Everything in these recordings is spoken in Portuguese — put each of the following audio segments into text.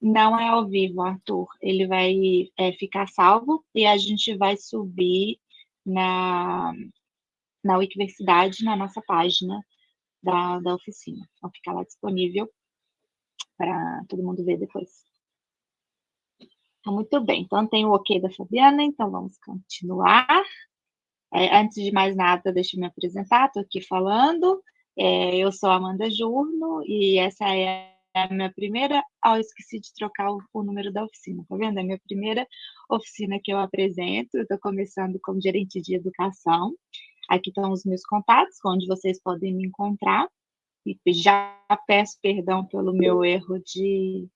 Não é ao vivo, Arthur. Ele vai é, ficar salvo e a gente vai subir na, na Universidade, na nossa página da, da oficina. Vai ficar lá disponível para todo mundo ver depois. Então, muito bem. Então, tem o ok da Fabiana, então vamos continuar. É, antes de mais nada, deixa eu me apresentar, estou aqui falando. É, eu sou Amanda Jurno e essa é a minha primeira. Ah, eu esqueci de trocar o, o, número da oficina, tá vendo? É a minha primeira oficina que eu apresento. Estou começando como gerente de educação. Aqui estão os meus contatos, onde vocês podem me encontrar. E já peço perdão pelo meu erro de,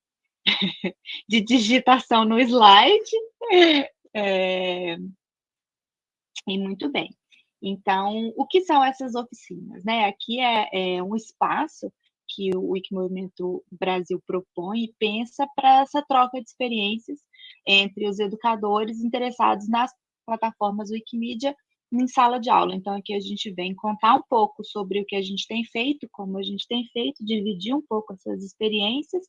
de digitação no slide. É, e muito bem. Então, o que são essas oficinas? Né? Aqui é, é um espaço que o Wikimovimento Brasil propõe e pensa para essa troca de experiências entre os educadores interessados nas plataformas Wikimedia em sala de aula. Então, aqui a gente vem contar um pouco sobre o que a gente tem feito, como a gente tem feito, dividir um pouco essas experiências,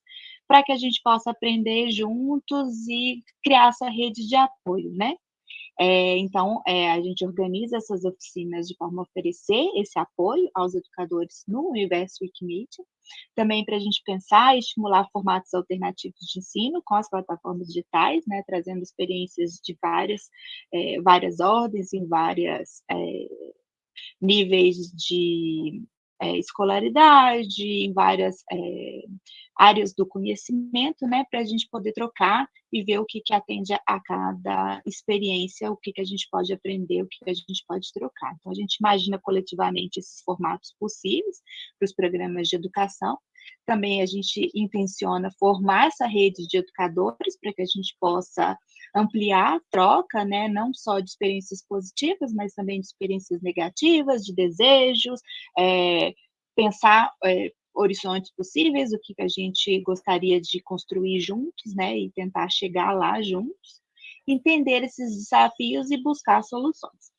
para que a gente possa aprender juntos e criar essa rede de apoio, né? É, então, é, a gente organiza essas oficinas de forma a oferecer esse apoio aos educadores no universo Wikimedia, também para a gente pensar e estimular formatos alternativos de ensino com as plataformas digitais, né, trazendo experiências de várias, é, várias ordens, em várias é, níveis de é, escolaridade, em várias é, áreas do conhecimento, né, para a gente poder trocar e ver o que, que atende a cada experiência, o que, que a gente pode aprender, o que, que a gente pode trocar. Então, a gente imagina coletivamente esses formatos possíveis para os programas de educação. Também a gente intenciona formar essa rede de educadores para que a gente possa ampliar a troca, né, não só de experiências positivas, mas também de experiências negativas, de desejos, é, pensar é, horizontes possíveis, o que a gente gostaria de construir juntos, né, e tentar chegar lá juntos, entender esses desafios e buscar soluções.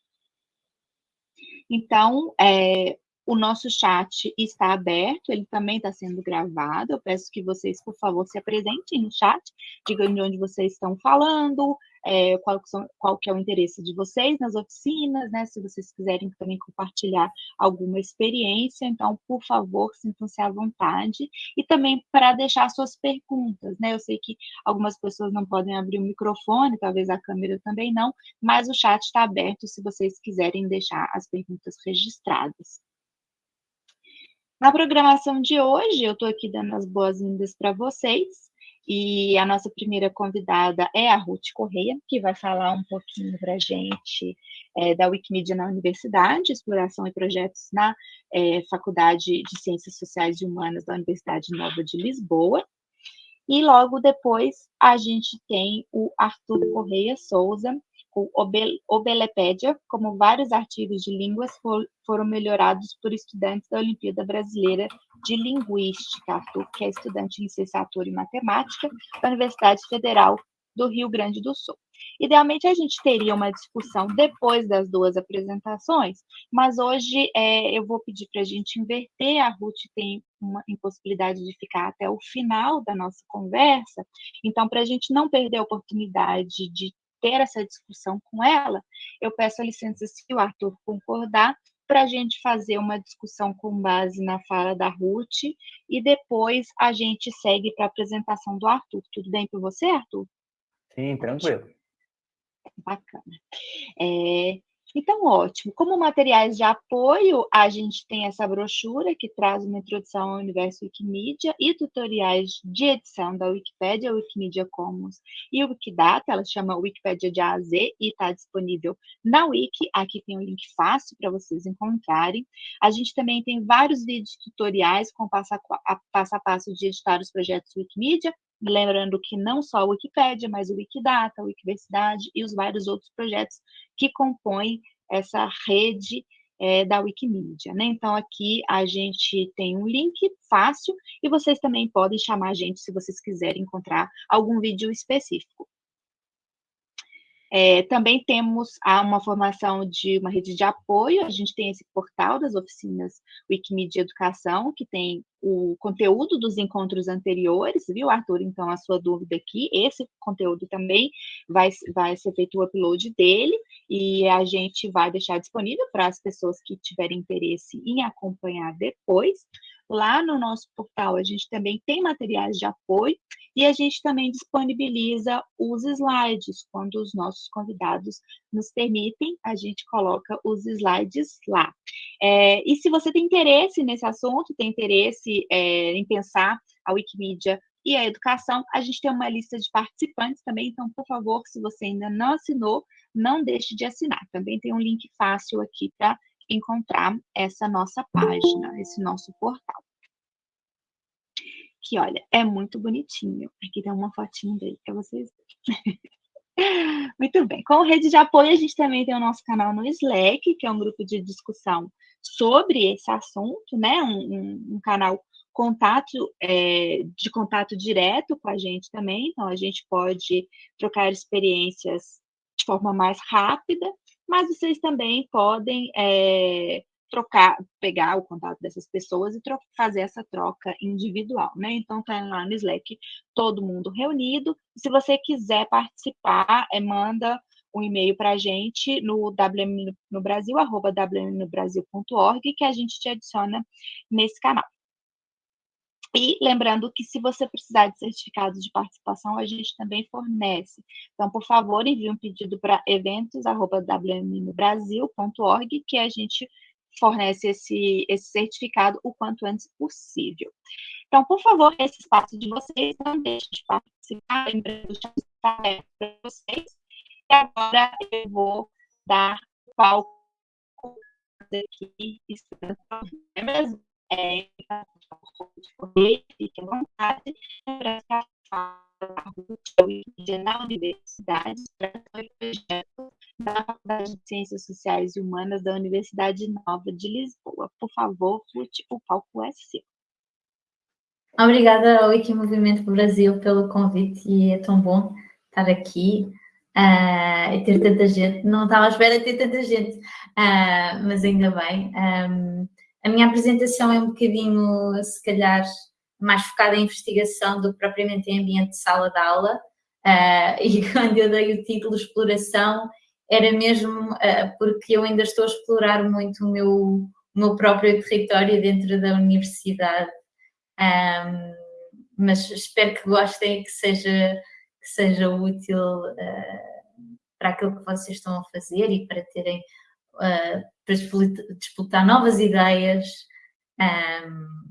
Então, é, o nosso chat está aberto, ele também está sendo gravado. Eu peço que vocês, por favor, se apresentem no chat, digam de onde vocês estão falando, é, qual, são, qual que é o interesse de vocês nas oficinas, né? Se vocês quiserem também compartilhar alguma experiência, então, por favor, sintam-se à vontade. E também para deixar suas perguntas, né? Eu sei que algumas pessoas não podem abrir o microfone, talvez a câmera também não, mas o chat está aberto se vocês quiserem deixar as perguntas registradas. Na programação de hoje, eu estou aqui dando as boas-vindas para vocês. E a nossa primeira convidada é a Ruth Correia, que vai falar um pouquinho para a gente é, da Wikimedia na Universidade, exploração e projetos na é, Faculdade de Ciências Sociais e Humanas da Universidade Nova de Lisboa. E logo depois a gente tem o Arthur Correia Souza, o Obelepédia, como vários artigos de línguas for, foram melhorados por estudantes da Olimpíada Brasileira de Linguística, Arthur, que é estudante de licenciatura em matemática da Universidade Federal do Rio Grande do Sul. Idealmente, a gente teria uma discussão depois das duas apresentações, mas hoje é, eu vou pedir para a gente inverter. A Ruth tem uma impossibilidade de ficar até o final da nossa conversa, então, para a gente não perder a oportunidade de ter essa discussão com ela, eu peço a licença, se o Arthur concordar, para a gente fazer uma discussão com base na fala da Ruth e depois a gente segue para a apresentação do Arthur. Tudo bem para você, Arthur? Sim, tranquilo. Bacana. É, então, ótimo. Como materiais de apoio, a gente tem essa brochura que traz uma introdução ao universo Wikimedia e tutoriais de edição da Wikipédia, Wikimedia Commons e Wikidata. Ela chama Wikipedia de A a Z e está disponível na Wiki. Aqui tem um link fácil para vocês encontrarem. A gente também tem vários vídeos tutoriais com passo a passo, a passo de editar os projetos Wikimedia, lembrando que não só a Wikipédia, mas o Wikidata, a Wikiversidade e os vários outros projetos que compõem essa rede é, da Wikimedia. Né? Então, aqui a gente tem um link fácil e vocês também podem chamar a gente se vocês quiserem encontrar algum vídeo específico. É, também temos uma formação de uma rede de apoio, a gente tem esse portal das oficinas Wikimedia Educação, que tem o conteúdo dos encontros anteriores, viu, Arthur? Então, a sua dúvida aqui, esse conteúdo também vai, vai ser feito o upload dele, e a gente vai deixar disponível para as pessoas que tiverem interesse em acompanhar depois. Lá no nosso portal, a gente também tem materiais de apoio e a gente também disponibiliza os slides. Quando os nossos convidados nos permitem, a gente coloca os slides lá. É, e se você tem interesse nesse assunto, tem interesse é, em pensar a Wikimedia e a educação, a gente tem uma lista de participantes também, então, por favor, se você ainda não assinou, não deixe de assinar. Também tem um link fácil aqui para encontrar essa nossa página, esse nosso portal. Que, olha, é muito bonitinho. Aqui tem uma fotinho dele para vocês verem. Muito bem. Com rede de apoio, a gente também tem o nosso canal no Slack, que é um grupo de discussão sobre esse assunto, né? Um, um, um canal contato é, de contato direto com a gente também, então a gente pode trocar experiências de forma mais rápida mas vocês também podem é, trocar, pegar o contato dessas pessoas e trocar, fazer essa troca individual, né? Então, tá lá no Slack todo mundo reunido. Se você quiser participar, é, manda um e-mail para a gente no WM no Brasil, arroba wmnobrasil.org, que a gente te adiciona nesse canal. E lembrando que se você precisar de certificado de participação, a gente também fornece. Então, por favor, envie um pedido para eventos.wmnobrasil.org que a gente fornece esse, esse certificado o quanto antes possível. Então, por favor, esse espaço de vocês, não deixe de participar, lembrando aberto para vocês. E agora eu vou dar palco aqui, é mesmo? É, fique à vontade para na universidade para o projeto da Faculdade de Ciências Sociais e Humanas da Universidade Nova de Lisboa. Por favor, Ruth, o palco é seu. Obrigada ao Wikimovimento Brasil pelo convite e é tão bom estar aqui uh, e ter tanta gente. Não estava à espera de ter tanta gente, uh, mas ainda bem. Um, a minha apresentação é um bocadinho, se calhar, mais focada em investigação do que propriamente em ambiente de sala de aula. Uh, e quando eu dei o título exploração, era mesmo uh, porque eu ainda estou a explorar muito o meu, o meu próprio território dentro da universidade. Um, mas espero que gostem, que seja, que seja útil uh, para aquilo que vocês estão a fazer e para terem uh, para disputar novas ideias um,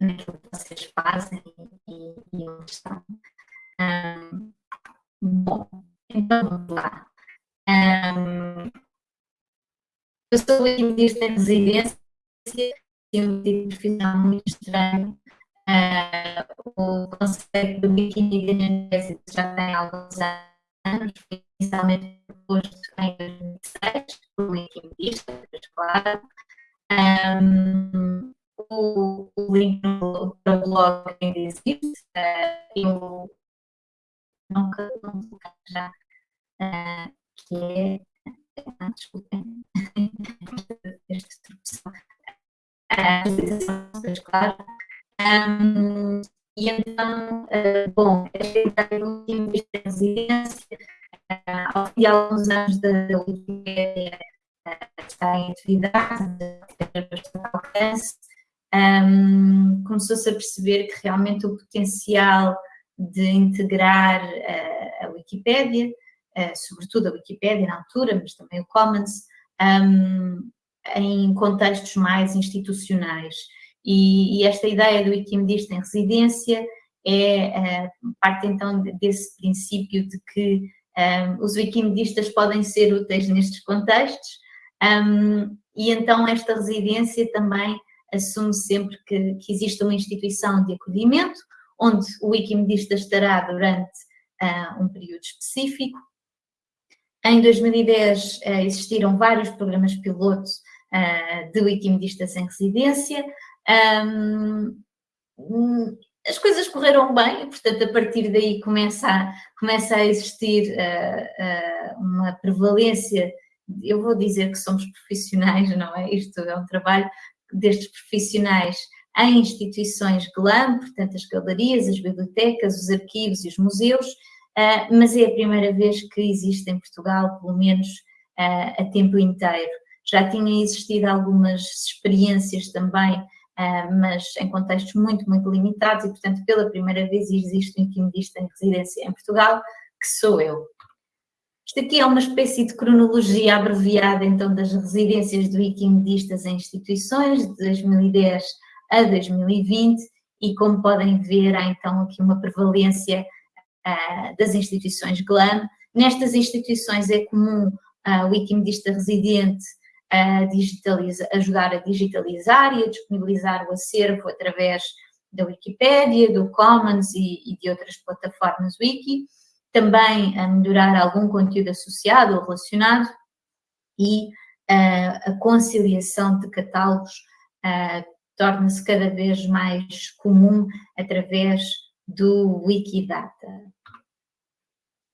naquilo que vocês fazem e, e onde estão. Um, bom, então vamos lá. Um, eu sou economista em residência e um tipo de profissional muito estranho. Uh, o conceito do biquíni já tem alguns anos, inicialmente proposto em 2006 por um claro. Um, o, o link no, no blog ainda existe. Uh, eu nunca, nunca já, uh, que é. Desculpem, esta introdução. Uh, claro. Um, e então, uh, bom, esta ideia do último de residência ao fim de alguns anos da Wikipedia está em atividade, tem bastante alcance, um, começou-se a perceber que realmente o potencial de integrar uh, a Wikipédia, uh, sobretudo a Wikipédia na altura, mas também o Commons, um, em contextos mais institucionais. E, e, esta ideia do Wikimedista em residência é uh, parte então desse princípio de que um, os wikimedistas podem ser úteis nestes contextos um, e então esta residência também assume sempre que, que existe uma instituição de acolhimento onde o wikimedista estará durante uh, um período específico. Em 2010 uh, existiram vários programas pilotos uh, de wikimedistas em residência um, as coisas correram bem portanto, a partir daí começa a, começa a existir uh, uh, uma prevalência, eu vou dizer que somos profissionais, não é? Isto é um trabalho destes profissionais em instituições GLAM, portanto, as galerias, as bibliotecas, os arquivos e os museus, uh, mas é a primeira vez que existe em Portugal, pelo menos a tempo inteiro. Já tinham existido algumas experiências também mas em contextos muito, muito limitados e, portanto, pela primeira vez existe um quimidista em residência em Portugal, que sou eu. Isto aqui é uma espécie de cronologia abreviada, então, das residências do Wikimedistas em instituições, de 2010 a 2020, e como podem ver, há então aqui uma prevalência uh, das instituições GLAM. Nestas instituições é comum uh, o Wikimedista residente a digitaliza, ajudar a digitalizar e a disponibilizar o acervo através da Wikipédia, do Commons e, e de outras plataformas Wiki, também a melhorar algum conteúdo associado ou relacionado e uh, a conciliação de catálogos uh, torna-se cada vez mais comum através do Wikidata.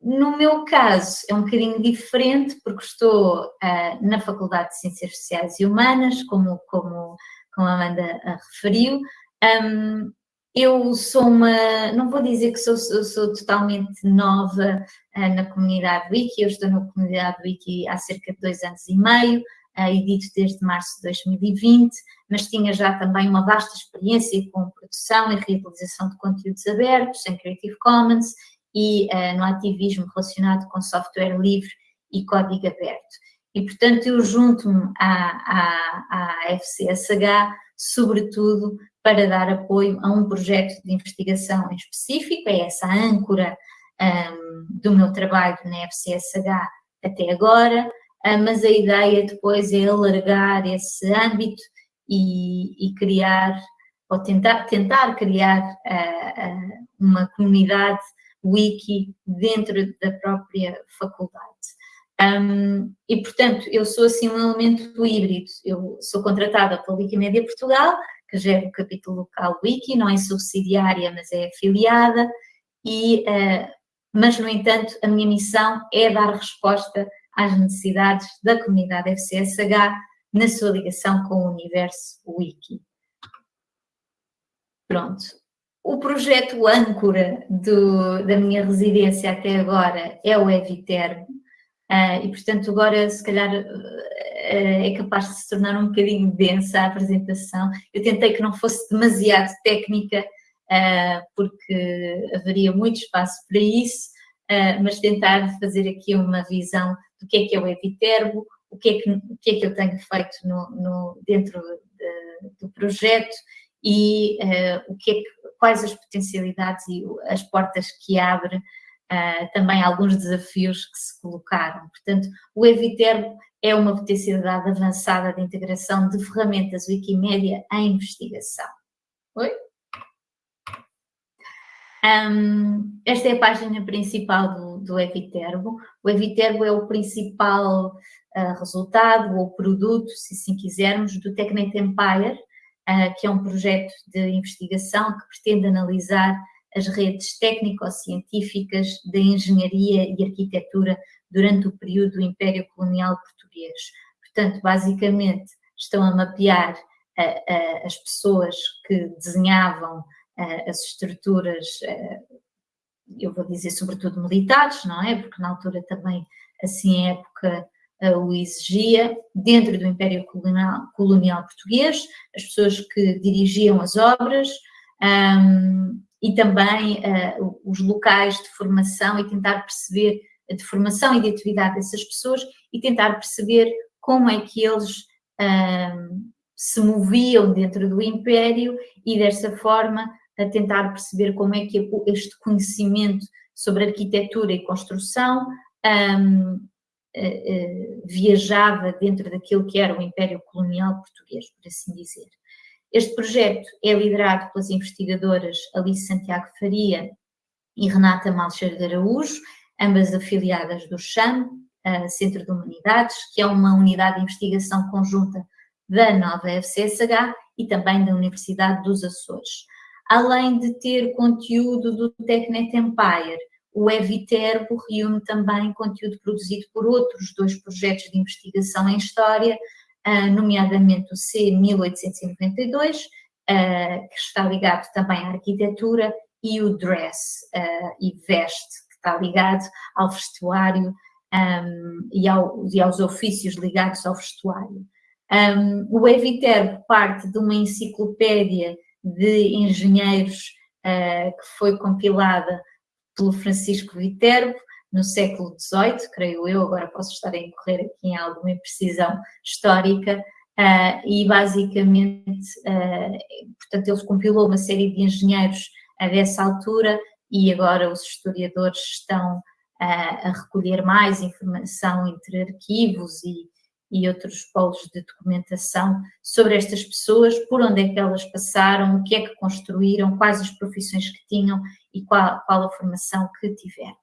No meu caso, é um bocadinho diferente, porque estou uh, na Faculdade de Ciências Sociais e Humanas, como, como, como a Amanda uh, referiu. Um, eu sou uma, não vou dizer que sou, sou, sou totalmente nova uh, na comunidade Wiki, eu estou na comunidade Wiki há cerca de dois anos e meio, edito desde março de 2020, mas tinha já também uma vasta experiência com produção e reutilização de conteúdos abertos em Creative Commons e uh, no ativismo relacionado com software livre e código aberto. E, portanto, eu junto-me à, à, à FCSH, sobretudo para dar apoio a um projeto de investigação em específico, é essa âncora um, do meu trabalho na FCSH até agora, uh, mas a ideia depois é alargar esse âmbito e, e criar, ou tentar, tentar criar uh, uh, uma comunidade wiki dentro da própria faculdade. Um, e, portanto, eu sou assim um elemento híbrido. Eu sou contratada pela Wikimedia Portugal, que gera o capítulo local Wiki, não é subsidiária, mas é afiliada, e, uh, mas, no entanto, a minha missão é dar resposta às necessidades da comunidade FCSH na sua ligação com o universo Wiki. Pronto, o projeto âncora do, da minha residência até agora é o Eviterbo, uh, e portanto agora se calhar uh, é capaz de se tornar um bocadinho densa a apresentação. Eu tentei que não fosse demasiado técnica, uh, porque haveria muito espaço para isso, mas tentar fazer aqui uma visão do que é que é o Eviterbo, o que é que, o que, é que eu tenho feito no, no dentro de, do projeto e o que é que quais as potencialidades e as portas que abre, uh, também alguns desafios que se colocaram. Portanto, o Eviterbo é uma potencialidade avançada de integração de ferramentas Wikimedia em investigação. Oi? Um, esta é a página principal do, do Eviterbo. O Eviterbo é o principal uh, resultado ou produto, se assim quisermos, do Technet Empire, que é um projeto de investigação que pretende analisar as redes técnico-científicas da engenharia e arquitetura durante o período do Império Colonial Português. Portanto, basicamente, estão a mapear uh, uh, as pessoas que desenhavam as estruturas, eu vou dizer sobretudo militares, não é? Porque na altura também, assim, época o exigia, dentro do Império Colonial, Colonial Português, as pessoas que dirigiam as obras um, e também uh, os locais de formação e tentar perceber de formação e de atividade dessas pessoas e tentar perceber como é que eles se moviam dentro do Império e dessa forma a tentar perceber como é que este conhecimento sobre arquitetura e construção um, viajava dentro daquilo que era o Império Colonial Português, por assim dizer. Este projeto é liderado pelas investigadoras Alice Santiago Faria e Renata Malcher de Araújo, ambas afiliadas do CHAM, Centro de Humanidades, que é uma unidade de investigação conjunta da nova FCSH e também da Universidade dos Açores. além de ter conteúdo do TechNet Empire. O Eviterbo reúne também conteúdo produzido por outros dois projetos de investigação em História, ah, nomeadamente o C1892, ah, que está ligado também à arquitetura, e o Dress ah, e Veste, que está ligado ao vestuário e aos ofícios ligados ao vestuário. o Eviterbo parte de uma enciclopédia de engenheiros que foi compilada pelo Francisco Viterbo, no século XVIII, creio eu, agora posso estar a incorrer aqui em alguma imprecisão histórica, uh, e basicamente, uh, portanto, ele compilou uma série de engenheiros uh, dessa altura e agora os historiadores estão a recolher mais informação entre arquivos e, e outros polos de documentação sobre estas pessoas, por onde é que elas passaram, o que é que construíram, quais as profissões que tinham e qual, qual a formação que tiveram.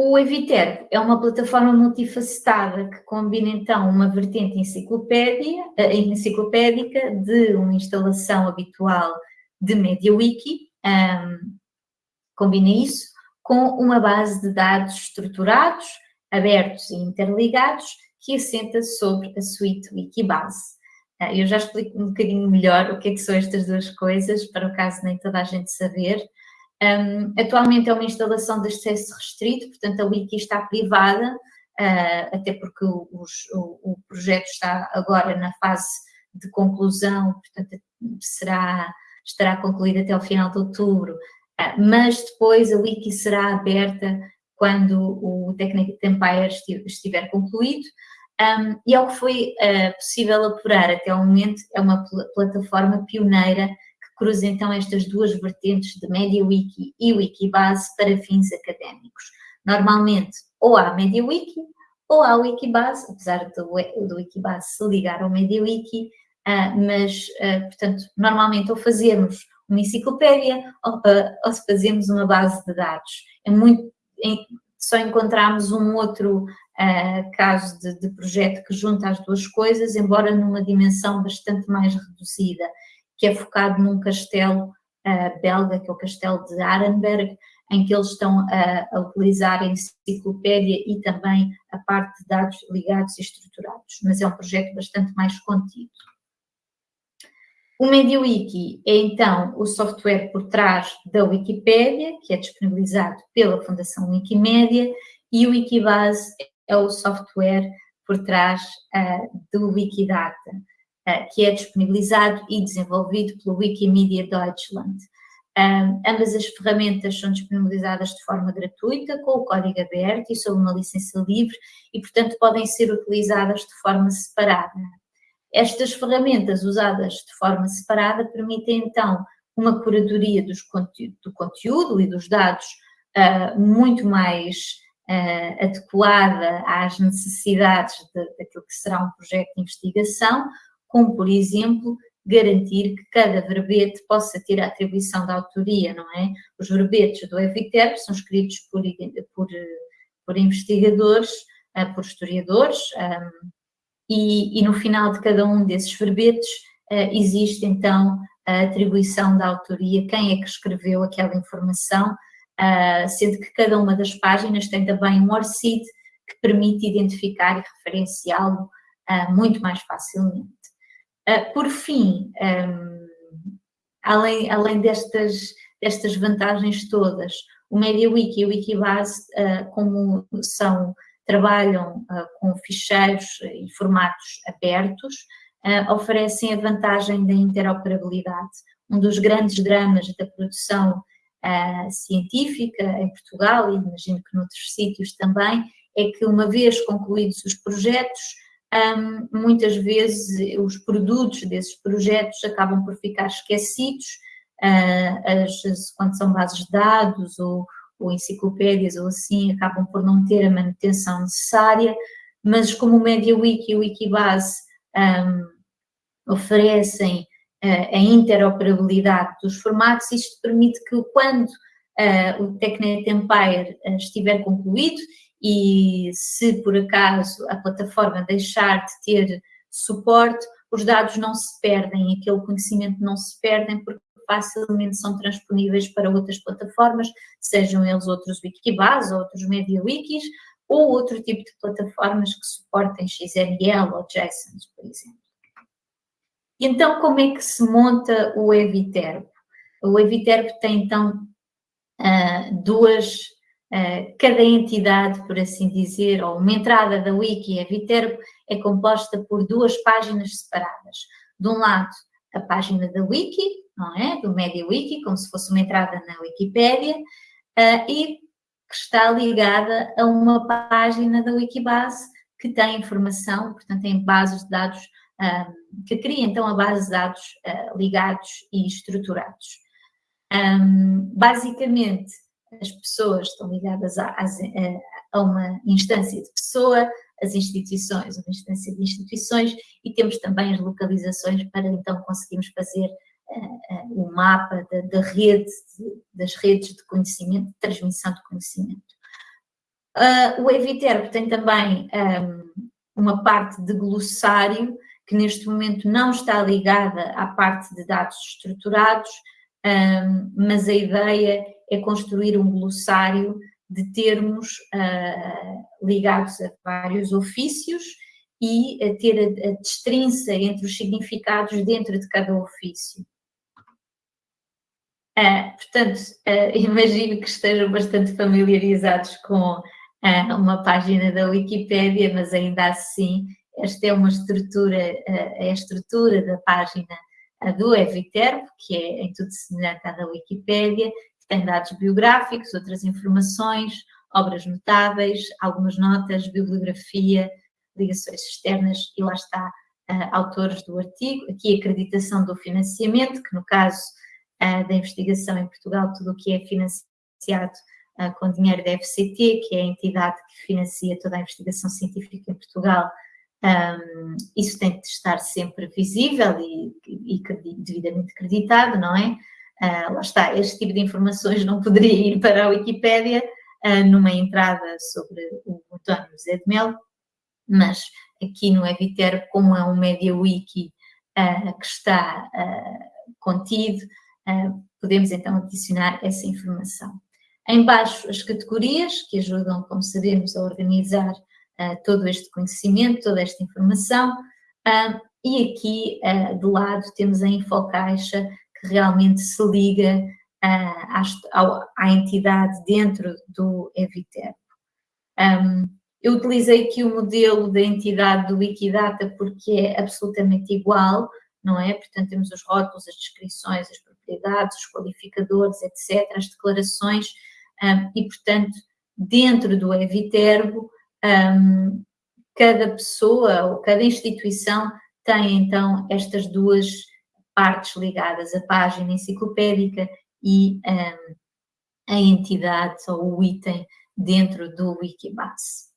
O Eviter é uma plataforma multifacetada que combina então uma vertente eh, enciclopédica de uma instalação habitual de MediaWiki, um, combina isso com uma base de dados estruturados, abertos e interligados que assenta sobre a suite Wikibase. Uh, eu já explico um bocadinho melhor o que, é que são estas duas coisas, para o caso nem toda a gente saber, um, atualmente é uma instalação de acesso restrito, portanto a wiki está privada, uh, até porque o, o, o, projeto está agora na fase de conclusão, portanto será, estará concluído até o final de outubro, uh, mas depois a wiki será aberta quando o Technic Empire estiver concluído, um, e ao que foi uh, possível apurar até o momento, é uma pl plataforma pioneira cruza então estas duas vertentes de MediaWiki e Wikibase para fins académicos. Normalmente, ou há MediaWiki ou há Wikibase, apesar do, do Wikibase se ligar ao MediaWiki, uh, mas, uh, portanto, normalmente ou fazemos uma enciclopédia ou, ou fazemos uma base de dados. É muito, só encontramos um outro caso de, de projeto que junta as duas coisas, embora numa dimensão bastante mais reduzida que é focado num castelo uh, belga, que é o castelo de Arenberg, em que eles estão a, a, utilizar a enciclopédia e também a parte de dados ligados e estruturados, mas é um projeto bastante mais contido. O MediaWiki é então o software por trás da Wikipédia, que é disponibilizado pela Fundação Wikimedia, e o Wikibase é o software por trás uh, do Wikidata. Eh, que é disponibilizado e desenvolvido pelo Wikimedia Deutschland. Um, ambas as ferramentas são disponibilizadas de forma gratuita, com o código aberto e sob uma licença livre e, portanto, podem ser utilizadas de forma separada. Estas ferramentas usadas de forma separada permitem, então, uma curadoria dos do conteúdo e dos dados uh, muito mais uh, adequada às necessidades de, daquilo que será um projeto de investigação, como, por exemplo, garantir que cada verbete possa ter a atribuição da autoria, não é? Os verbetes do Eviter são escritos por, por, por investigadores, eh, por historiadores, um, e, e, no final de cada um desses verbetes uh, existe então a atribuição da autoria, quem é que escreveu aquela informação, uh, sendo que cada uma das páginas tem também um ORCID que permite identificar e referenciá-lo uh, muito mais facilmente. Ah, por fim, um, além, além destas, destas vantagens todas, o MediaWiki e o Wikibase, uh, como são, trabalham uh, com ficheiros e formatos abertos, oferecem a vantagem da interoperabilidade. Um dos grandes dramas da produção científica em Portugal, e imagino que noutros sítios também, é que uma vez concluídos os projetos, um, muitas vezes os produtos desses projetos acabam por ficar esquecidos, uh, as, quando são bases de dados ou, ou, enciclopédias ou assim, acabam por não ter a manutenção necessária, mas como o MediaWiki e o Wikibase um, oferecem a interoperabilidade dos formatos, isto permite que quando uh, o TechNet Empire estiver concluído e se por acaso a plataforma deixar de ter suporte, os dados não se perdem, aquele conhecimento não se perdem porque facilmente são transponíveis para outras plataformas, sejam eles outros Wikibase ou outros MediaWikis, ou outro tipo de plataformas que suportem XML ou JSON, por exemplo. Então, como é que se monta o Eviterbo? O Eviterbo tem, então, ah, duas, ah, cada entidade, por assim dizer, ou uma entrada da Wiki Eviterbo é composta por duas páginas separadas. De um lado, a página da Wiki, não é? Do MediaWiki, como se fosse uma entrada na Wikipédia, uh, e que está ligada a uma página da Wikibase que tem informação, portanto, tem bases de dados, um, que cria então a base de dados uh, ligados e estruturados. Um, basicamente, as pessoas estão ligadas a, a, a, uma instância de pessoa, as instituições, uma instância de instituições, e temos também as localizações para então conseguirmos fazer uh, o mapa da, da rede, de, das redes de conhecimento, de transmissão de conhecimento. Uh, o Eviterbo tem também um, uma parte de glossário, que neste momento não está ligada à parte de dados estruturados, mas a ideia é construir um glossário de termos uh, ligados a vários ofícios e a ter a, a destrinça entre os significados dentro de cada ofício. Uh, portanto, uh, imagino que estejam bastante familiarizados com uma página da Wikipédia, mas ainda assim, esta é uma estrutura, a estrutura da página do Eviterbo, que é em tudo semelhante à da Wikipédia, que tem dados biográficos, outras informações, obras notáveis, algumas notas, bibliografia, ligações externas e lá está autores do artigo, aqui acreditação do financiamento, que no caso uh, da investigação em Portugal, tudo o que é financiado uh, com dinheiro da FCT, que é a entidade que financia toda a investigação científica em Portugal, um, isso tem de estar sempre visível e, e, e devidamente acreditado, não é? Uh, lá está, este tipo de informações não poderia ir para a Wikipédia uh, numa entrada sobre o António José de Melo, mas aqui no Eviter, como é um MediaWiki uh, que está contido, podemos então adicionar essa informação. Embaixo as categorias que ajudam, como sabemos, a organizar uh, todo este conhecimento, toda esta informação. Uh, e aqui uh, do lado temos a infocaixa que realmente se liga à, à, entidade dentro do Eviterbo. Um, eu utilizei aqui o modelo da entidade do Wikidata porque é absolutamente igual, não é? Portanto, temos os rótulos, as descrições, as propriedades, os qualificadores, etc., as declarações, um, e, portanto, dentro do Eviterbo, um, cada pessoa ou cada instituição tem, então, estas duas partes ligadas, a página enciclopédica e um, a entidade ou o item dentro do Wikibase.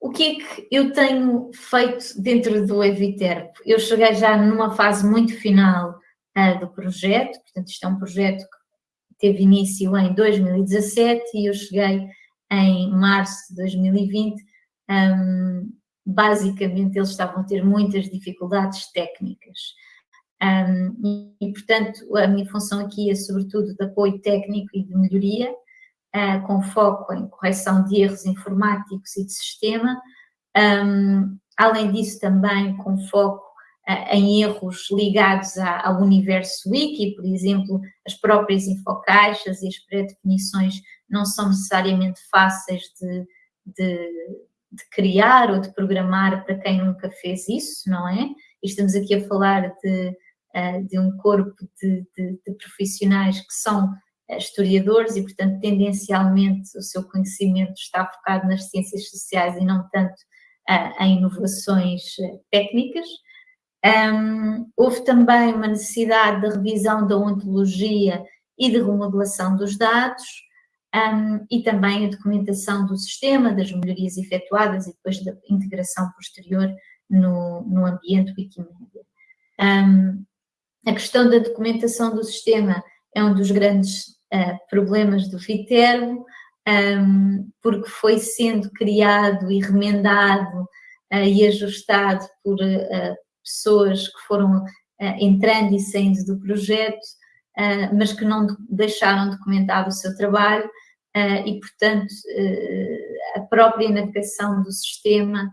O que é que eu tenho feito dentro do Eviterbo? Eu cheguei já numa fase muito final uh, do projeto, portanto isto é um projeto que teve início em 2017 e eu cheguei em março de 2020, um, basicamente eles estavam a ter muitas dificuldades técnicas. Um, e, portanto, a minha função aqui é sobretudo de apoio técnico e de melhoria, uh, com foco em correção de erros informáticos e de sistema. Um, além disso, também com foco em erros ligados ao universo wiki, por exemplo, as próprias infocaixas e as pré-definições não são necessariamente fáceis de, de, de, criar ou de programar para quem nunca fez isso, não é? E estamos aqui a falar de, eh, de um corpo de, de profissionais que são eh, historiadores e, portanto, tendencialmente o seu conhecimento está focado nas ciências sociais e não tanto uh, em inovações técnicas. Um, houve também uma necessidade de revisão da ontologia e de remodelação dos dados um, e também a documentação do sistema, das melhorias efetuadas e depois da integração posterior no, no ambiente Wikimedia. Um, a questão da documentação do sistema é um dos grandes uh, problemas do Viterbo, porque foi sendo criado e remendado e ajustado por pessoas que foram entrando e saindo do projeto, mas que não deixaram documentado o seu trabalho e, portanto, a própria navegação do sistema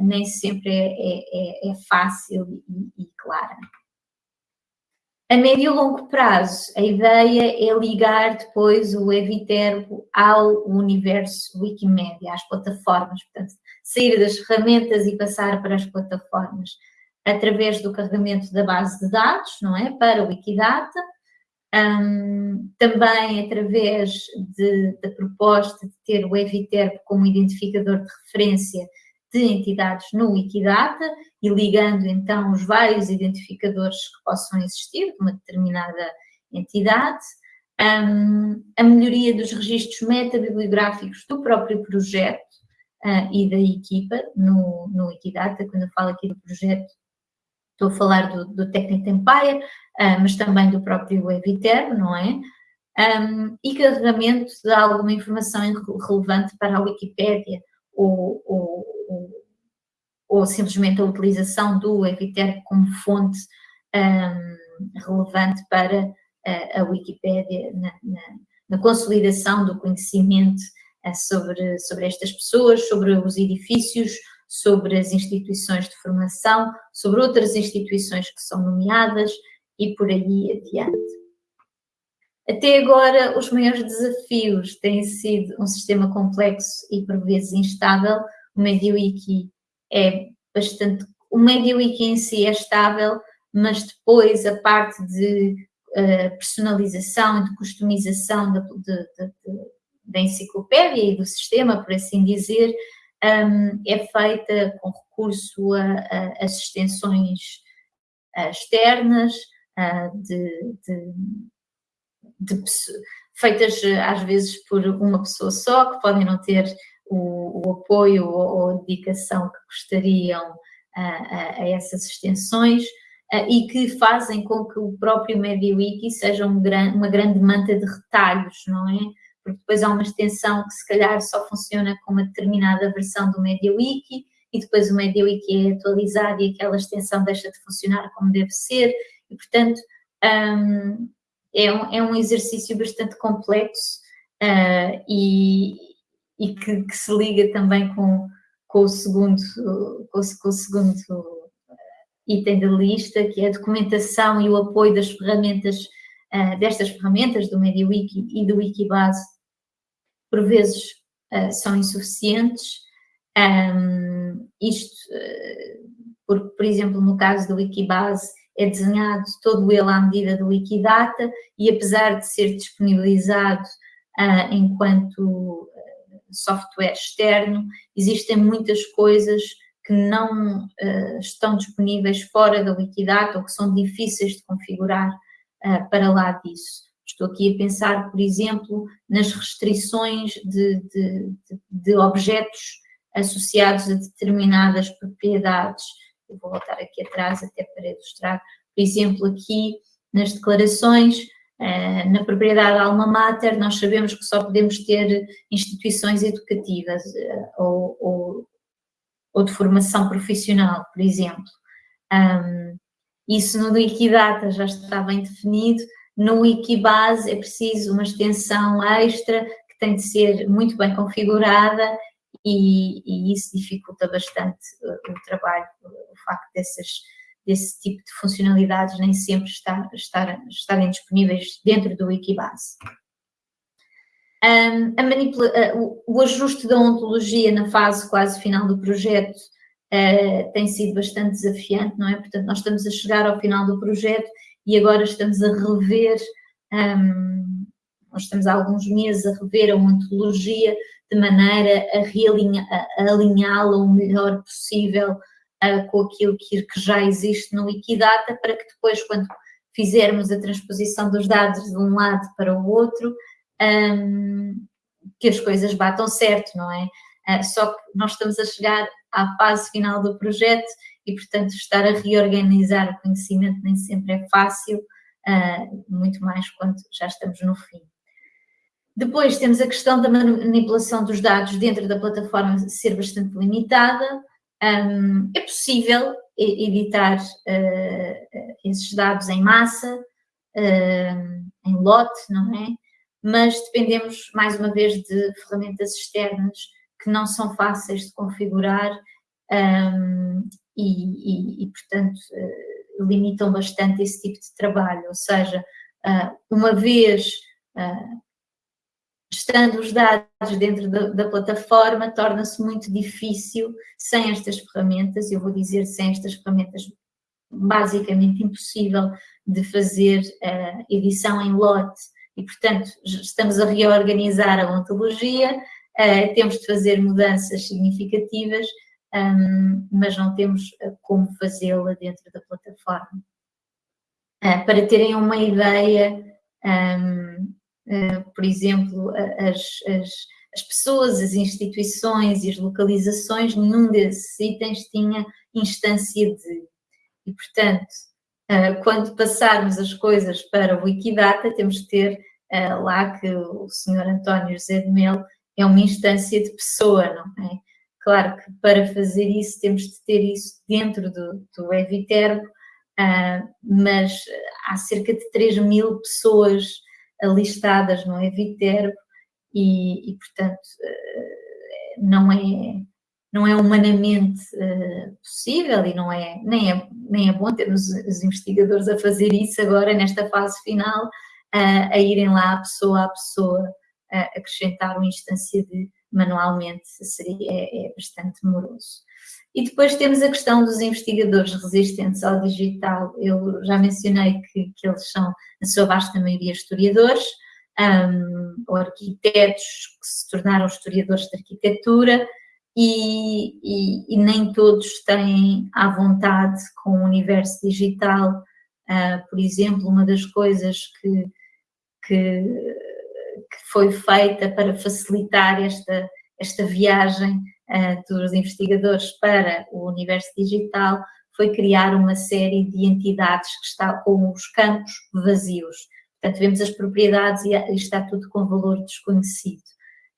nem sempre é, é, é, é fácil e, e clara. A médio e longo prazo, a ideia é ligar depois o Eviterbo ao universo Wikimedia, às plataformas, portanto, sair das ferramentas e passar para as plataformas através do carregamento da base de dados, não é? Para o Wikidata, um, também através de, da proposta de ter o Eviterbo como identificador de referência de entidades no Wikidata e ligando então os vários identificadores que possam existir de uma determinada entidade, um, a melhoria dos registros metabibliográficos do próprio projeto uh, e da equipa no, no Wikidata, quando eu falo aqui do projeto estou a falar do, do Technic Empire, uh, mas também do próprio Eviter, não é? Um, e carregamento de alguma informação relevante para a Wikipédia, ou, ou, ou, ou simplesmente a utilização do Eviter como fonte um, relevante para a, a Wikipédia na, na, na, consolidação do conhecimento uh, sobre, sobre estas pessoas, sobre os edifícios, sobre as instituições de formação, sobre outras instituições que são nomeadas e por aí adiante. Até agora, os maiores desafios têm sido um sistema complexo e por vezes instável. O MediaWiki é bastante. O MediaWiki em si é estável, mas depois a parte de uh, personalização e de customização da, de, de, de, da enciclopédia e do sistema, por assim dizer, um, é feita com recurso a, a, a extensões uh, externas, uh, de, de, de, feitas às vezes por uma pessoa só, que podem não ter o, o apoio ou, ou, a dedicação que gostariam a, a essas extensões. E que fazem com que o próprio MediaWiki seja um gran, uma grande manta de retalhos, não é? Porque depois há uma extensão que se calhar só funciona com uma determinada versão do MediaWiki e depois o MediaWiki é atualizado e aquela extensão deixa de funcionar como deve ser. E, portanto, um, é, um, é um exercício bastante complexo uh, e, e que, que, se liga também com, com o segundo, com, com o segundo item da lista, que é a documentação e o apoio das ferramentas, uh, destas ferramentas do MediaWiki e do Wikibase por vezes uh, são insuficientes. Um, isto, uh, por exemplo, no caso do Wikibase, é desenhado todo ele à medida do Wikidata e apesar de ser disponibilizado uh, enquanto software externo, existem muitas coisas que não uh, estão disponíveis fora da Wikidata ou que são difíceis de configurar uh, para lá disso. Estou aqui a pensar, por exemplo, nas restrições de, de, de, objetos associados a determinadas propriedades. Eu vou voltar aqui atrás até para ilustrar. Por exemplo, aqui nas declarações, eh, na propriedade alma mater, nós sabemos que só podemos ter instituições educativas eh, ou, ou, ou de formação profissional, por exemplo. isso no Wikidata já está bem definido, no Wikibase é preciso uma extensão extra que tem de ser muito bem configurada e, e isso dificulta bastante o, o trabalho, o facto dessas, desse tipo de funcionalidades nem sempre estar, estar, estarem disponíveis dentro do Wikibase. Um, a uh, o, o, ajuste da ontologia na fase quase final do projeto uh, tem sido bastante desafiante, não é? Portanto, nós estamos a chegar ao final do projeto e agora estamos a rever, um, estamos há alguns meses a rever a ontologia de maneira a, a alinhá-la o melhor possível uh, com aquilo que, que já existe no Wikidata, para que depois, quando fizermos a transposição dos dados de um lado para o outro, um, que as coisas batam certo, não é? Uh, só que nós estamos a chegar à fase final do projeto e, portanto, estar a reorganizar o conhecimento nem sempre é fácil, uh, muito mais quando já estamos no fim. Depois temos a questão da manipulação dos dados dentro da plataforma ser bastante limitada, Um, é possível editar uh, esses dados em massa, uh, em lote, não é? Mas dependemos, mais uma vez, de ferramentas externas que não são fáceis de configurar um, e, e, e, portanto, uh, limitam bastante esse tipo de trabalho. Ou seja, uma vez estando os dados dentro da, da plataforma, torna-se muito difícil sem estas ferramentas, eu vou dizer sem estas ferramentas basicamente impossível de fazer uh, edição em lote e, portanto, estamos a reorganizar a ontologia, uh, temos de fazer mudanças significativas, um, mas não temos uh, como fazê-la dentro da plataforma. para terem uma ideia, um, eh, por exemplo, as, as, as, pessoas, as instituições e as localizações, nenhum desses itens tinha instância de. E, portanto, eh, quando passarmos as coisas para o Wikidata, temos que ter eh, lá que o senhor António José de Melo é uma instância de pessoa, não é? Claro que para fazer isso temos de ter isso dentro do, do Eviterbo, mas há cerca de 3 mil pessoas listadas no Eviterbo e, e, portanto, eh, não é, não é humanamente uh, possível e não é, nem é, nem é bom termos os investigadores a fazer isso agora, nesta fase final, uh, a irem lá pessoa a pessoa uh, acrescentar uma instância de manualmente, seria, é, é bastante moroso. E depois temos a questão dos investigadores resistentes ao digital. Eu já mencionei que, que eles são, na sua vasta maioria, historiadores, um, ou arquitetos que se tornaram historiadores de arquitetura, e, e, e, nem todos têm à vontade com o universo digital. Uh, por exemplo, uma das coisas que, que, que foi feita para facilitar esta, esta viagem uh, dos investigadores para o universo digital foi criar uma série de entidades que está com os campos vazios. Portanto, vemos as propriedades e está tudo com valor desconhecido,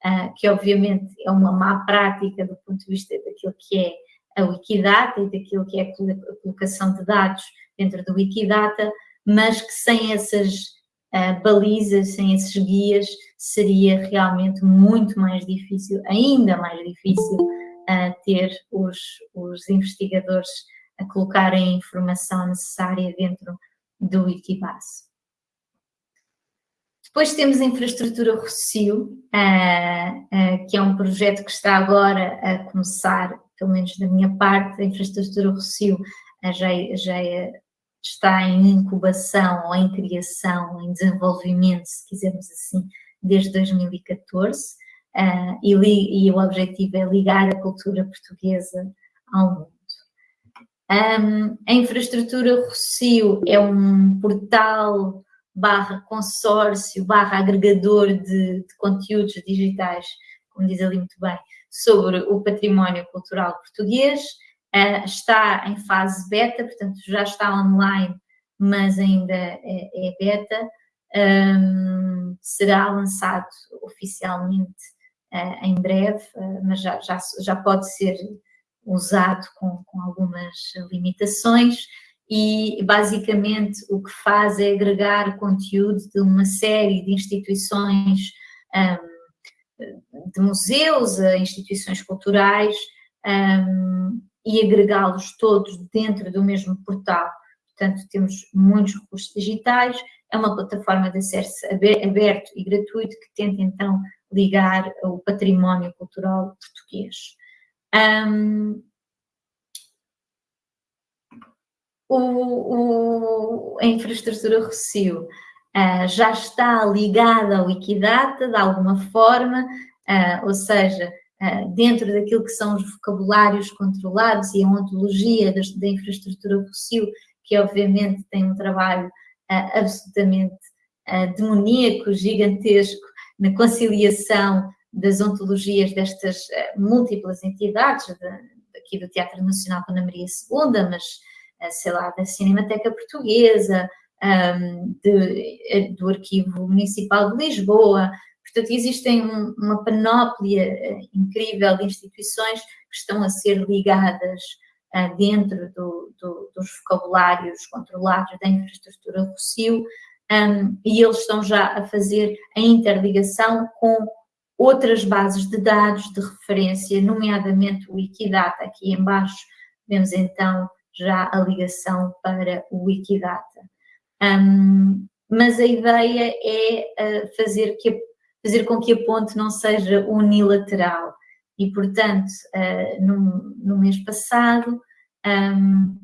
uh, que obviamente é uma má prática do ponto de vista daquilo que é a Wikidata e daquilo que é a colocação de dados dentro do Wikidata, mas que sem essas uh, balizas, sem esses guias, seria realmente muito mais difícil, ainda mais difícil, uh, ter os, os investigadores a colocarem a informação necessária dentro do Wikibase. Depois temos a infraestrutura Rocio, uh, que é um projeto que está agora a começar, pelo menos da minha parte, a infraestrutura Rocio já, já é, está em incubação ou em criação, em desenvolvimento, se quisermos assim, desde 2014 uh, e, li, e, o objetivo é ligar a cultura portuguesa ao mundo. Um, a infraestrutura Rocio é um portal barra consórcio, barra agregador de, de conteúdos digitais, como diz ali muito bem, sobre o património cultural português, uh, está em fase beta, portanto já está online, mas ainda é, é beta, um, será lançado oficialmente uh, em breve, uh, mas já, já, já pode ser usado com, com algumas limitações. E basicamente o que faz é agregar conteúdo de uma série de instituições, de museus a instituições culturais e agregá-los todos dentro do mesmo portal. Portanto, temos muitos recursos digitais, é uma plataforma de acesso aberto e gratuito que tenta então ligar o património cultural português. Um, o, o, a infraestrutura Rocio uh, já está ligada ao Wikidata de alguma forma, uh, ou seja, dentro daquilo que são os vocabulários controlados e a ontologia da, infraestrutura Rocio, que obviamente tem um trabalho absolutamente demoníaco, gigantesco, na conciliação das ontologias destas múltiplas entidades, de, aqui do Teatro Nacional Ana Maria II, mas, sei lá, da Cinemateca Portuguesa, de, do Arquivo Municipal de Lisboa, Portanto, existem um, uma panóplia uh, incrível de instituições que estão a ser ligadas uh, dentro do, do, dos vocabulários controlados da infraestrutura Rocio um, e eles estão já a fazer a interligação com outras bases de dados de referência, nomeadamente o Wikidata. Aqui embaixo vemos então já a ligação para o Wikidata. Um, mas a ideia é uh, fazer, que, fazer com que a ponte não seja unilateral e, portanto, uh, no, no, mês passado um,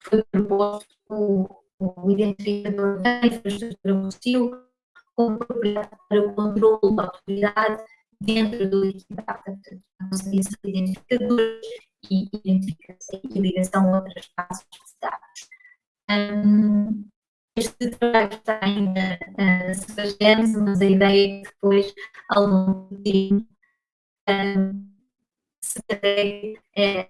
foi proposto o, o identificador da infraestrutura hostil como propriedade para o controle da autoridade dentro do Wikidata. Portanto, a identificadores e identificação e ligação a outras bases de dados. Um, este trabalho está ainda uh, se mas a ideia é que depois, ao longo do tempo, um, se carregue é,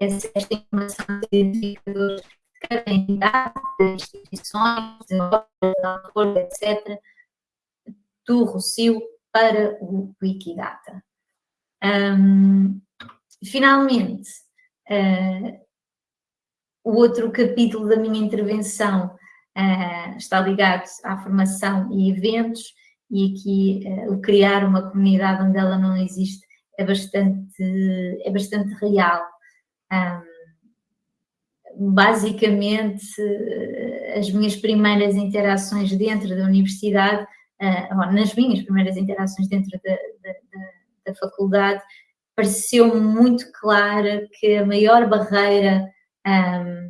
esta informação de identificadores de cada entidade, de instituições, de obras, etc., do Rocio para o Wikidata. Um, finalmente, uh, o outro capítulo da minha intervenção está ligado à formação e eventos, e aqui uh, o criar uma comunidade onde ela não existe é bastante, é bastante real. Basicamente, as minhas primeiras interações dentro da universidade uh, nas minhas primeiras interações dentro da, da, da, da faculdade, pareceu muito clara que a maior barreira um,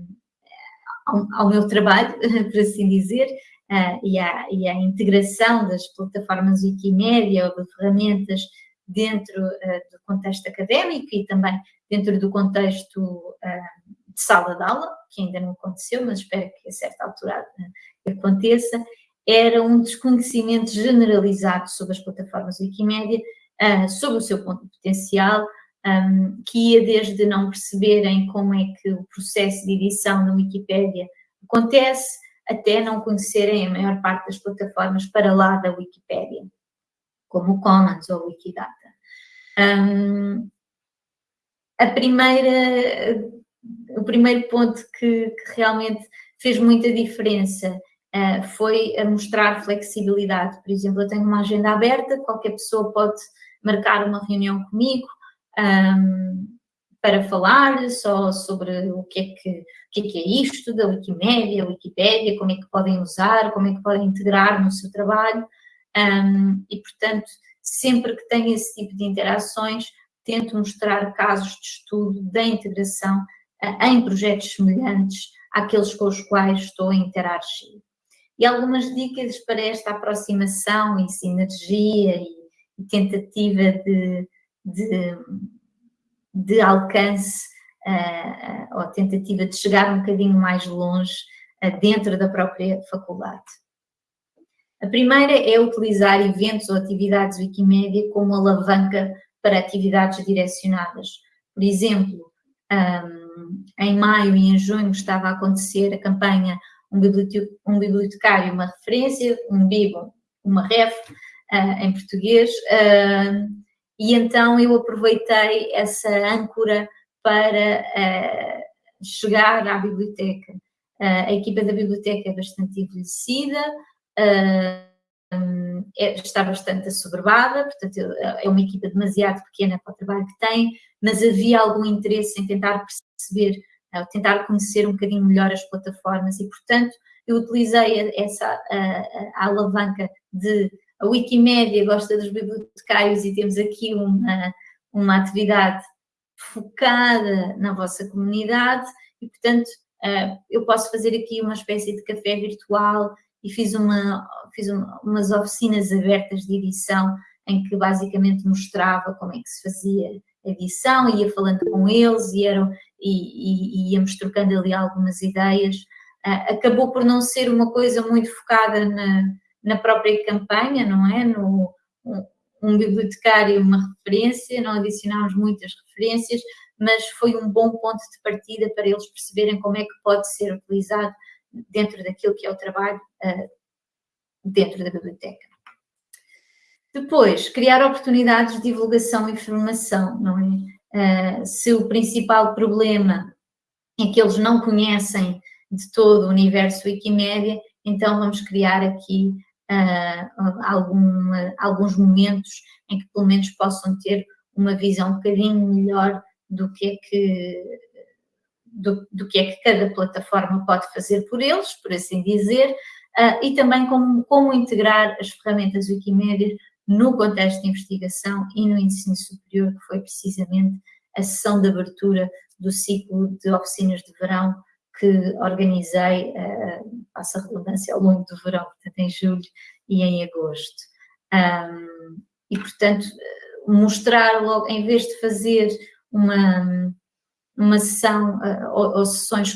ao, meu trabalho, por assim dizer, uh, e, à, e à integração das plataformas Wikimedia ou de ferramentas dentro uh, do contexto académico e também dentro do contexto uh, de sala de aula, que ainda não aconteceu, mas espero que a certa altura aconteça, era um desconhecimento generalizado sobre as plataformas Wikimédia, uh, sobre o seu ponto potencial, um, que ia desde não perceberem como é que o processo de edição da Wikipédia acontece, até não conhecerem a maior parte das plataformas para lá da Wikipédia, como o Commons ou o Wikidata. Um, a primeira, o primeiro ponto que, que realmente fez muita diferença uh, foi a mostrar flexibilidade. Por exemplo, eu tenho uma agenda aberta, qualquer pessoa pode marcar uma reunião comigo um, para falar só sobre o que, é que, o que é que é isto da Wikimedia, Wikipédia, como é que podem usar, como é que podem integrar no seu trabalho. Um, e, portanto, sempre que tenho esse tipo de interações, tento mostrar casos de estudo da integração uh, em projetos semelhantes àqueles com os quais estou a interagir e algumas dicas para esta aproximação e sinergia e, e tentativa de, de, de alcance uh, ou tentativa de chegar um bocadinho mais longe uh, dentro da própria faculdade. A primeira é utilizar eventos ou atividades Wikimedia como alavanca para atividades direcionadas. Por exemplo, um, em maio e em junho estava a acontecer a campanha um, um bibliotecário, uma referência, um bibo, uma ref uh, em português, uh, e então eu aproveitei essa âncora para uh, chegar à biblioteca. a equipa da biblioteca é bastante envelhecida, um, é, está bastante assoberbada, portanto é uma equipa demasiado pequena para o trabalho que tem, mas havia algum interesse em tentar perceber tentar conhecer um bocadinho melhor as plataformas e, portanto, eu utilizei essa a, a alavanca de a Wikimédia gosta dos bibliotecários e temos aqui uma, uma atividade focada na vossa comunidade e, portanto, eu posso fazer aqui uma espécie de café virtual e fiz, uma, fiz uma, umas oficinas abertas de edição em que basicamente mostrava como é que se fazia a edição, ia falando com eles e, eram, e, e, íamos trocando ali algumas ideias. Uh, acabou por não ser uma coisa muito focada na, na própria campanha, não é? No, um, um bibliotecário, uma referência, não adicionámos muitas referências, mas foi um bom ponto de partida para eles perceberem como é que pode ser utilizado dentro daquilo que é o trabalho uh, dentro da biblioteca. Depois, criar oportunidades de divulgação e formação, não é? Uh, se o principal problema é que eles não conhecem de todo o universo Wikimédia, então vamos criar aqui uh, algum, alguns momentos em que pelo menos possam ter uma visão um bocadinho melhor do que é que do, do, que é que cada plataforma pode fazer por eles, por assim dizer, uh, e também como, como integrar as ferramentas Wikimédia no contexto de investigação e no ensino superior, que foi precisamente a sessão de abertura do ciclo de oficinas de verão que organizei, uh, passa a redundância, ao longo do verão, portanto em julho e em agosto. Um, e, portanto, mostrar logo, em vez de fazer uma, uma sessão uh, ou, ou, sessões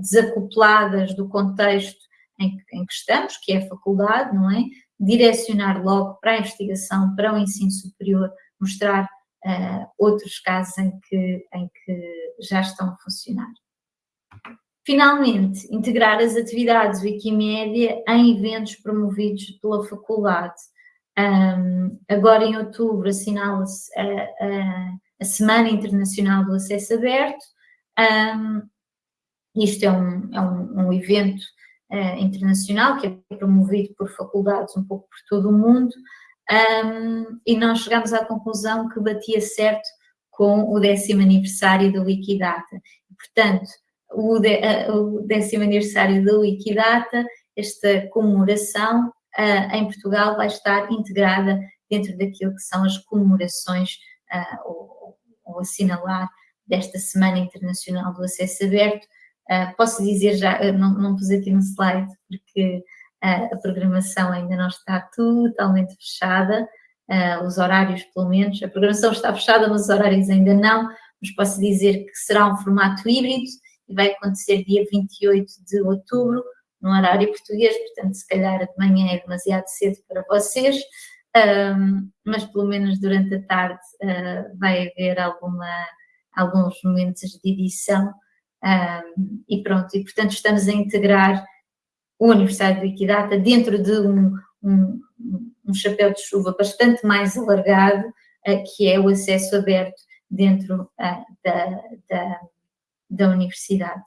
desacopladas do contexto em, em que estamos, que é a faculdade, não é? Direcionar logo para a investigação, para o ensino superior, mostrar uh, outros casos em que, em que já estão a funcionar. Finalmente, integrar as atividades Wikimédia em eventos promovidos pela faculdade. Um, agora em outubro assinala-se a, a, a, Semana Internacional do Acesso Aberto. Um, isto é um, é um, um evento uh, internacional que é promovido por faculdades um pouco por todo o mundo e nós chegamos à conclusão que batia certo com o décimo aniversário da Wikidata. Portanto, o, de, o décimo aniversário da Wikidata, esta comemoração em Portugal vai estar integrada dentro daquilo que são as comemorações ou, ou, assinalar desta Semana Internacional do Acesso Aberto. Posso dizer já, não, não pus aqui no slide porque a programação ainda não está totalmente fechada, os horários pelo menos, a programação está fechada, mas os horários ainda não, mas posso dizer que será um formato híbrido, e vai acontecer dia 28 de outubro, no horário português, portanto, se calhar de manhã é demasiado cedo para vocês, um, mas pelo menos durante a tarde uh, vai haver alguma, alguns momentos de edição um, e pronto, e portanto estamos a integrar o aniversário do Equidata dentro de um, um, um chapéu de chuva bastante mais alargado, uh, que é o acesso aberto dentro uh, da, da da universidade.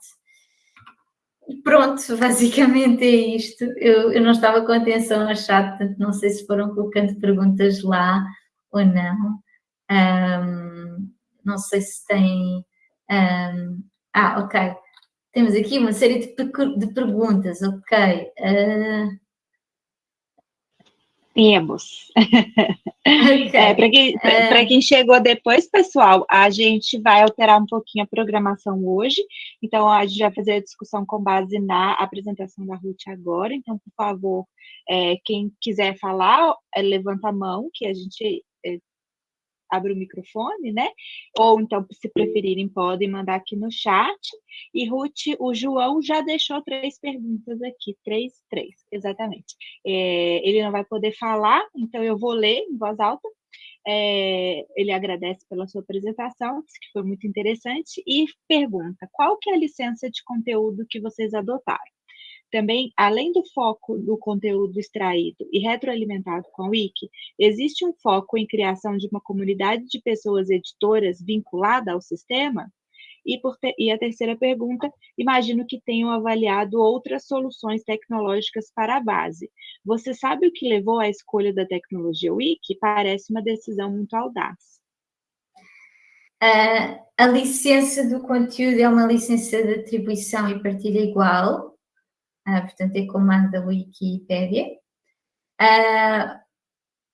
Pronto, basicamente é isto. Eu, eu não estava com atenção a chat, portanto não sei se foram colocando perguntas lá ou não. Um, não sei se tem... Um, ah, ok. Temos aqui uma série de, de perguntas, ok. Uh, temos. Okay. É, Para quem, é... quem chegou depois, pessoal, a gente vai alterar um pouquinho a programação hoje. Então, a gente vai fazer a discussão com base na apresentação da Ruth agora. Então, por favor, é, quem quiser falar, é, levanta a mão, que a gente abre o microfone, né? Ou então, se preferirem, podem mandar aqui no chat. E Ruth, o João já deixou três perguntas aqui, três, três, exatamente. É, ele não vai poder falar, então eu vou ler em voz alta. É, ele agradece pela sua apresentação, que foi muito interessante, e pergunta, qual que é a licença de conteúdo que vocês adotaram? Também, além do foco do conteúdo extraído e retroalimentado com a Wiki, existe um foco em criação de uma comunidade de pessoas editoras vinculada ao sistema? E, e, a terceira pergunta, imagino que tenham avaliado outras soluções tecnológicas para a base. Você sabe o que levou à escolha da tecnologia Wiki? Parece uma decisão muito audaz. Uh, a licença do conteúdo é uma licença de atribuição e partilha igual, uh, portanto é comando da Wikipédia. Uh,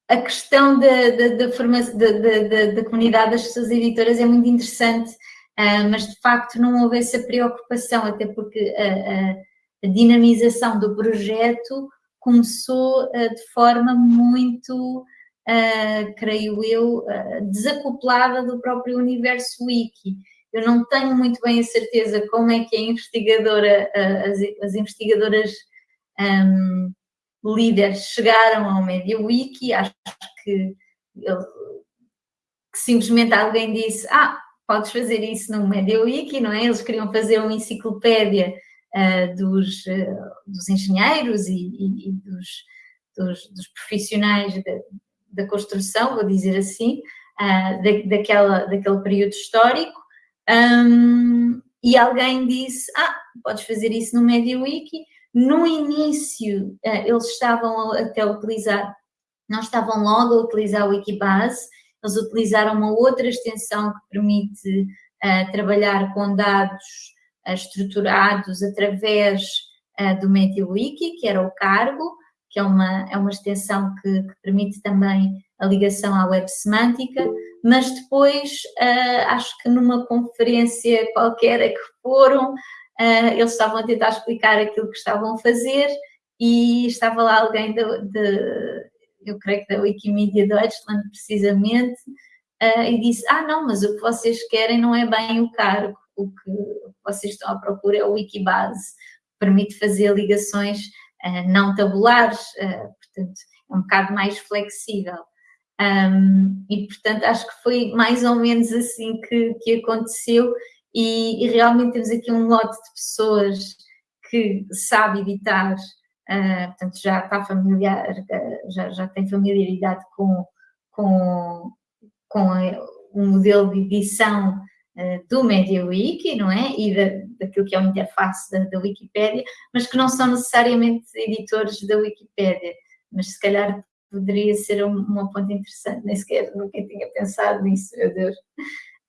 a questão da, da, da, da, da, comunidade das pessoas editoras é muito interessante, uh, mas de facto não houve essa preocupação, até porque a, a, a dinamização do projeto começou de forma muito, creio eu, desacoplada do próprio universo wiki. Eu não tenho muito bem a certeza como é que a investigadora, as, as investigadoras um, líderes chegaram ao MediaWiki, acho que, que simplesmente alguém disse, ah, podes fazer isso no MediaWiki, não é? Eles queriam fazer uma enciclopédia uh, dos, uh, dos engenheiros e, e, e dos, dos, dos, profissionais da construção, vou dizer assim, uh, da, daquela, daquele período histórico, um, e alguém disse, ah, podes fazer isso no MediaWiki. No início, uh, eles estavam até a utilizar, não estavam logo a utilizar o Wikibase, eles utilizaram uma outra extensão que permite uh, trabalhar com dados uh, estruturados através do MediaWiki, que era o Cargo, que é uma, é uma extensão que, que permite também a ligação à web semântica, mas depois, acho que numa conferência qualquer a que foram, eles estavam a tentar explicar aquilo que estavam a fazer e estava lá alguém de, eu creio que da Wikimedia Deutschland precisamente, uh, e disse, ah não, mas o que vocês querem não é bem o cargo, o que vocês estão à procura é o Wikibase, permite fazer ligações uh, não tabulares, uh, portanto é um bocado mais flexível. Um, e portanto acho que foi mais ou menos assim que, que aconteceu e, e realmente temos aqui um lote de pessoas que sabe editar uh, portanto já está familiar, uh, já, já tem familiaridade com, com, com o modelo de edição uh, do MediaWiki, não é? E da, daquilo que é a interface da, da Wikipédia, mas que não são necessariamente editores da Wikipédia, mas se calhar poderia ser uma ponte interessante, nem sequer nunca tinha pensado nisso, meu Deus.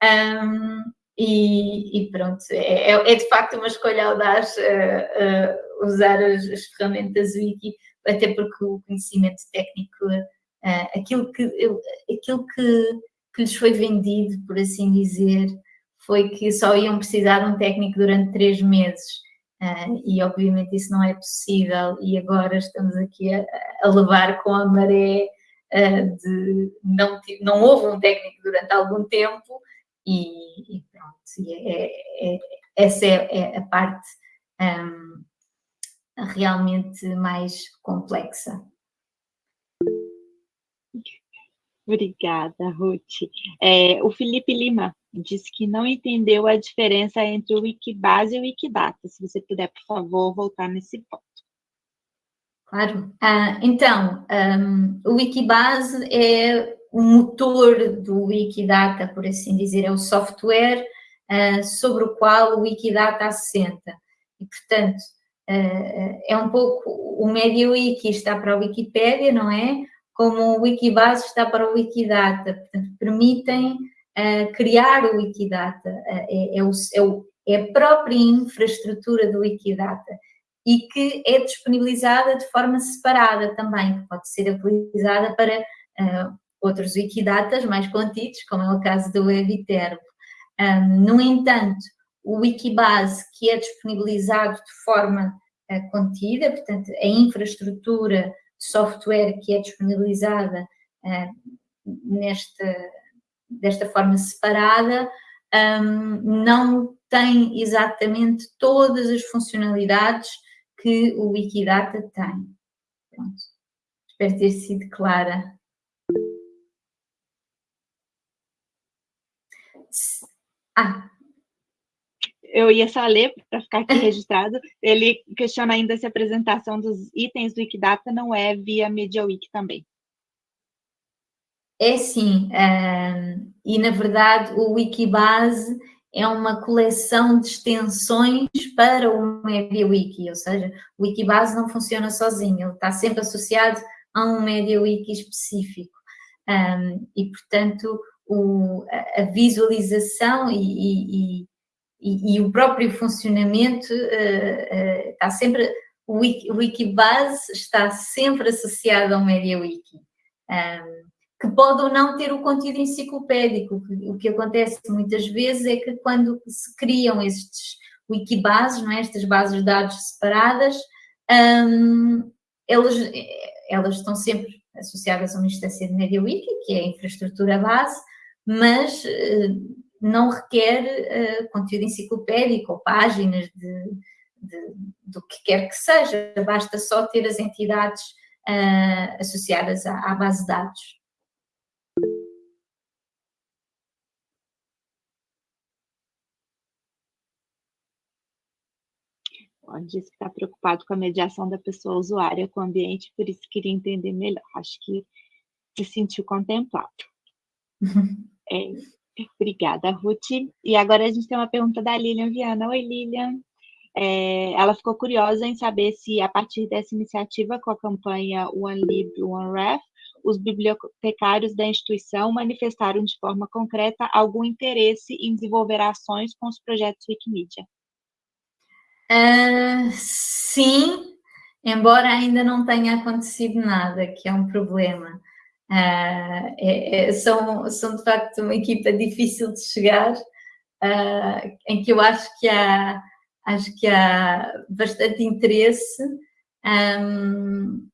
Um, e, e, pronto, é, é, é, de facto uma escolha audaz uh, uh, usar as, as, ferramentas Wiki, até porque o conhecimento técnico, uh, aquilo, que, aquilo que, que lhes foi vendido, por assim dizer, foi que só iam precisar de um técnico durante três meses. E obviamente isso não é possível, e agora estamos aqui a, a levar com a maré de não, não houve um técnico durante algum tempo, e, e pronto, e é, é, é, essa é, é, a parte um, realmente mais complexa. Obrigada, Ruth. É, o Felipe Lima disse que não entendeu a diferença entre o Wikibase e o Wikidata. Se você puder, por favor, voltar nesse ponto. Claro. Ah, então, um, o Wikibase é o motor do Wikidata, por assim dizer, é o software uh, sobre o qual o Wikidata assenta. E, portanto, uh, é um pouco, o MediaWiki está para a Wikipédia, não é? Como o Wikibase está para o Wikidata. Portanto, permitem uh, criar o Wikidata. É, é, o, é, o, é a própria infraestrutura do Wikidata e que é disponibilizada de forma separada também, que pode ser utilizada para uh, outros Wikidatas mais contidos, como é o caso do Eviterbo. Um, no entanto, o Wikibase, que é disponibilizado de forma uh, contida, portanto, a infraestrutura software que é disponibilizada uh, nesta, desta forma separada, não tem exatamente todas as funcionalidades que o Wikidata tem. Pronto. Espero ter sido clara. Ah. Eu ia só ler para ficar aqui registrado. Ele questiona ainda se a apresentação dos itens do Wikidata não é via MediaWiki também. É sim, um, e na verdade o Wikibase é uma coleção de extensões para o MediaWiki, ou seja, o Wikibase não funciona sozinho, ele está sempre associado a um MediaWiki específico. Um, e, portanto, o, a visualização e, e, e, o próprio funcionamento uh, uh, está sempre, o, Wiki, Wikibase está sempre associado ao MediaWiki, um, que pode ou não ter o conteúdo enciclopédico. O que acontece muitas vezes é que quando se criam estes Wikibases, não é? estas bases de dados separadas, um, elas, elas estão sempre associadas a uma instância de MediaWiki, que é a infraestrutura base, mas eh, não requer eh, conteúdo enciclopédico ou páginas de, de, do que quer que seja, basta só ter as entidades uh, associadas à, à, base de dados. Diz que está preocupado com a mediação da pessoa usuária com o ambiente, por isso queria entender melhor. Acho que se sentiu contemplado. É, obrigada, Ruth. E agora a gente tem uma pergunta da Lilian Viana. Oi, Lilian. É, ela ficou curiosa em saber se, a partir dessa iniciativa com a campanha One Lib, One Ref, os bibliotecários da instituição manifestaram de forma concreta algum interesse em desenvolver ações com os projetos Wikimedia. Uh, sim, embora ainda não tenha acontecido nada, que é um problema. Uh, é, é, são, são, de facto, uma equipa difícil de chegar, uh, em que eu acho que há acho que há bastante interesse, um,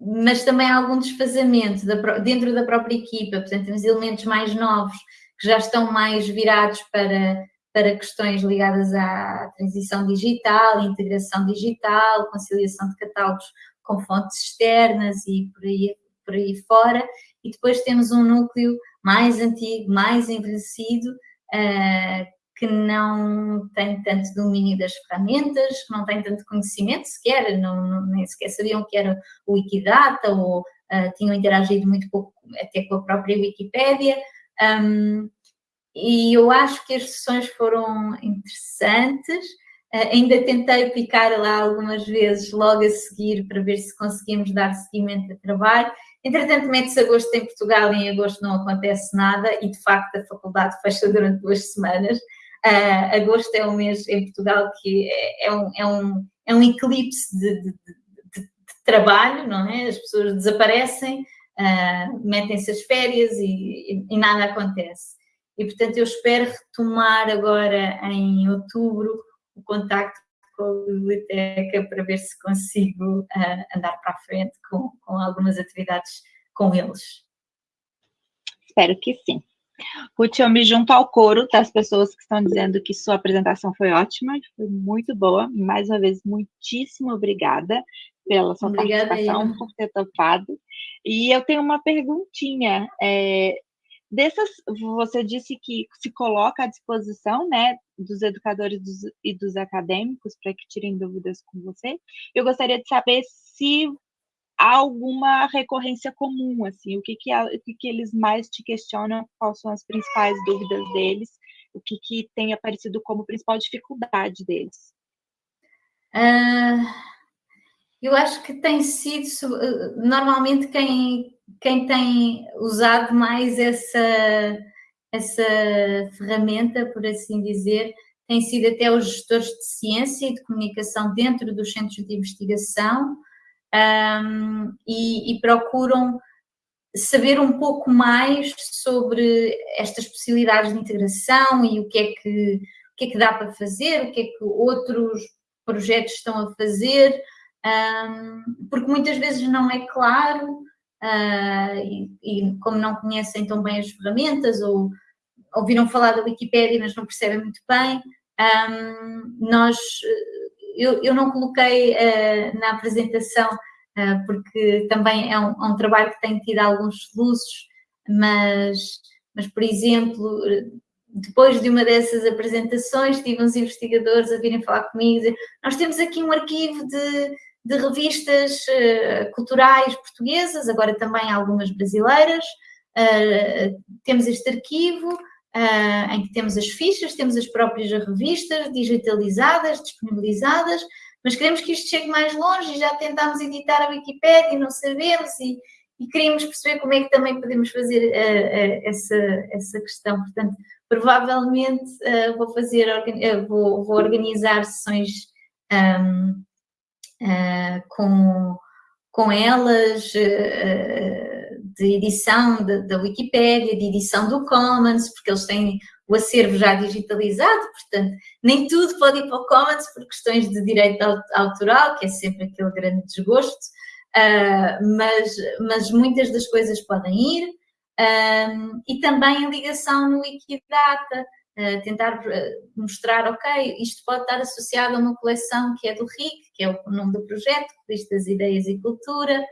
mas também há algum desfazamento da, dentro da própria equipa, portanto temos elementos mais novos que já estão mais virados para, para questões ligadas à transição digital, integração digital, conciliação de catálogos com fontes externas e por aí, por aí fora, e depois temos um núcleo mais antigo, mais envelhecido, uh, que não tem tanto domínio das ferramentas, que não tem tanto conhecimento sequer, não, não, nem sequer sabiam que era o Wikidata ou uh, tinham interagido muito pouco até com a própria Wikipédia. Um, e eu acho que as sessões foram interessantes. Uh, ainda tentei picar lá algumas vezes logo a seguir para ver se conseguimos dar seguimento ao trabalho. Entretanto, mete-se agosto em Portugal e em agosto não acontece nada e, de facto, a faculdade fecha durante duas semanas. Uh, agosto é um mês em Portugal que é, é, um, é, um, é um eclipse de, de, de, de, trabalho, não é? As pessoas desaparecem, uh, metem-se as férias e, e, e, nada acontece. E, portanto, eu espero retomar agora em outubro o contacto com a biblioteca para ver se consigo uh, andar para a frente com, com algumas atividades com eles. Espero que sim. Ruth, eu me junto ao coro das pessoas que estão dizendo que sua apresentação foi ótima, foi muito boa. Mais uma vez, muitíssimo obrigada pela sua obrigada participação, por ter topado. E eu tenho uma perguntinha. É, dessas, você disse que se coloca à disposição, né, dos educadores dos, e dos acadêmicos para que tirem dúvidas com você. Eu gostaria de saber se há alguma recorrência comum, assim, o que que, o que que eles mais te questionam, quais são as principais dúvidas deles, o que que tem aparecido como principal dificuldade deles? Uh, eu acho que tem sido, normalmente quem, quem tem usado mais essa, essa ferramenta, por assim dizer, tem sido até os gestores de ciência e de comunicação dentro dos centros de investigação, um, e, e, procuram saber um pouco mais sobre estas possibilidades de integração e o que é que, o que, é que dá para fazer, o que é que outros projetos estão a fazer, um, porque muitas vezes não é claro uh, e, e, como não conhecem tão bem as ferramentas ou ouviram falar da Wikipédia mas não percebem muito bem, um, nós eu, eu não coloquei uh, na apresentação uh, porque também é um, é um, trabalho que tem tido alguns soluços, mas, mas, por exemplo, depois de uma dessas apresentações, tive uns investigadores a virem falar comigo e dizer, nós temos aqui um arquivo de, de revistas uh, culturais portuguesas, agora também algumas brasileiras, uh, temos este arquivo, Uh, em que temos as fichas, temos as próprias revistas digitalizadas, disponibilizadas, mas queremos que isto chegue mais longe e já tentámos editar a Wikipédia e não sabemos e, e queríamos perceber como é que também podemos fazer essa, essa questão. Portanto, provavelmente vou fazer, vou, vou, organizar sessões um, com, com elas de edição da Wikipédia, de edição do Commons, porque eles têm o acervo já digitalizado, portanto, nem tudo pode ir para o Commons por questões de direito autoral, que é sempre aquele grande desgosto, mas, mas muitas das coisas podem ir, um, e também a ligação no Wikidata, uh, tentar mostrar, ok, isto pode estar associado a uma coleção que é do RIC, que é o nome do projeto, Revista das Ideias e Cultura,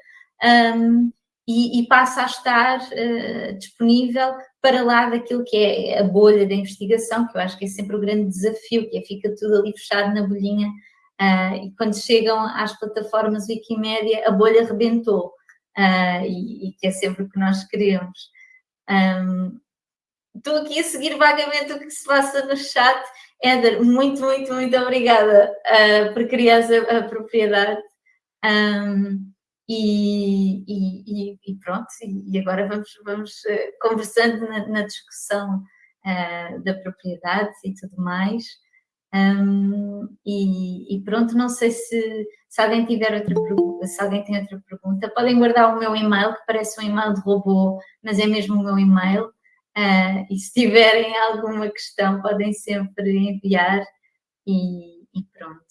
um, e, e, passa a estar uh, disponível para lá daquilo que é a bolha da investigação, que eu acho que é sempre o grande desafio, que é fica tudo ali fechado na bolhinha uh, e quando chegam às plataformas Wikimédia a bolha rebentou. uh, e, e, que é sempre o que nós queremos. Um, estou aqui a seguir vagamente o que se passa no chat. Éder, muito, muito, muito obrigada uh, por criar a, a propriedade. Um, e, e, e, pronto, e agora vamos, vamos uh, conversando na, na discussão uh, da propriedade e tudo mais. Um, e, e, pronto, não sei se, se alguém tiver outra pergunta, se alguém tem outra pergunta, podem guardar o meu e-mail, que parece um e-mail de robô, mas é mesmo o meu e-mail. Uh, e se tiverem alguma questão, podem sempre enviar e, e pronto.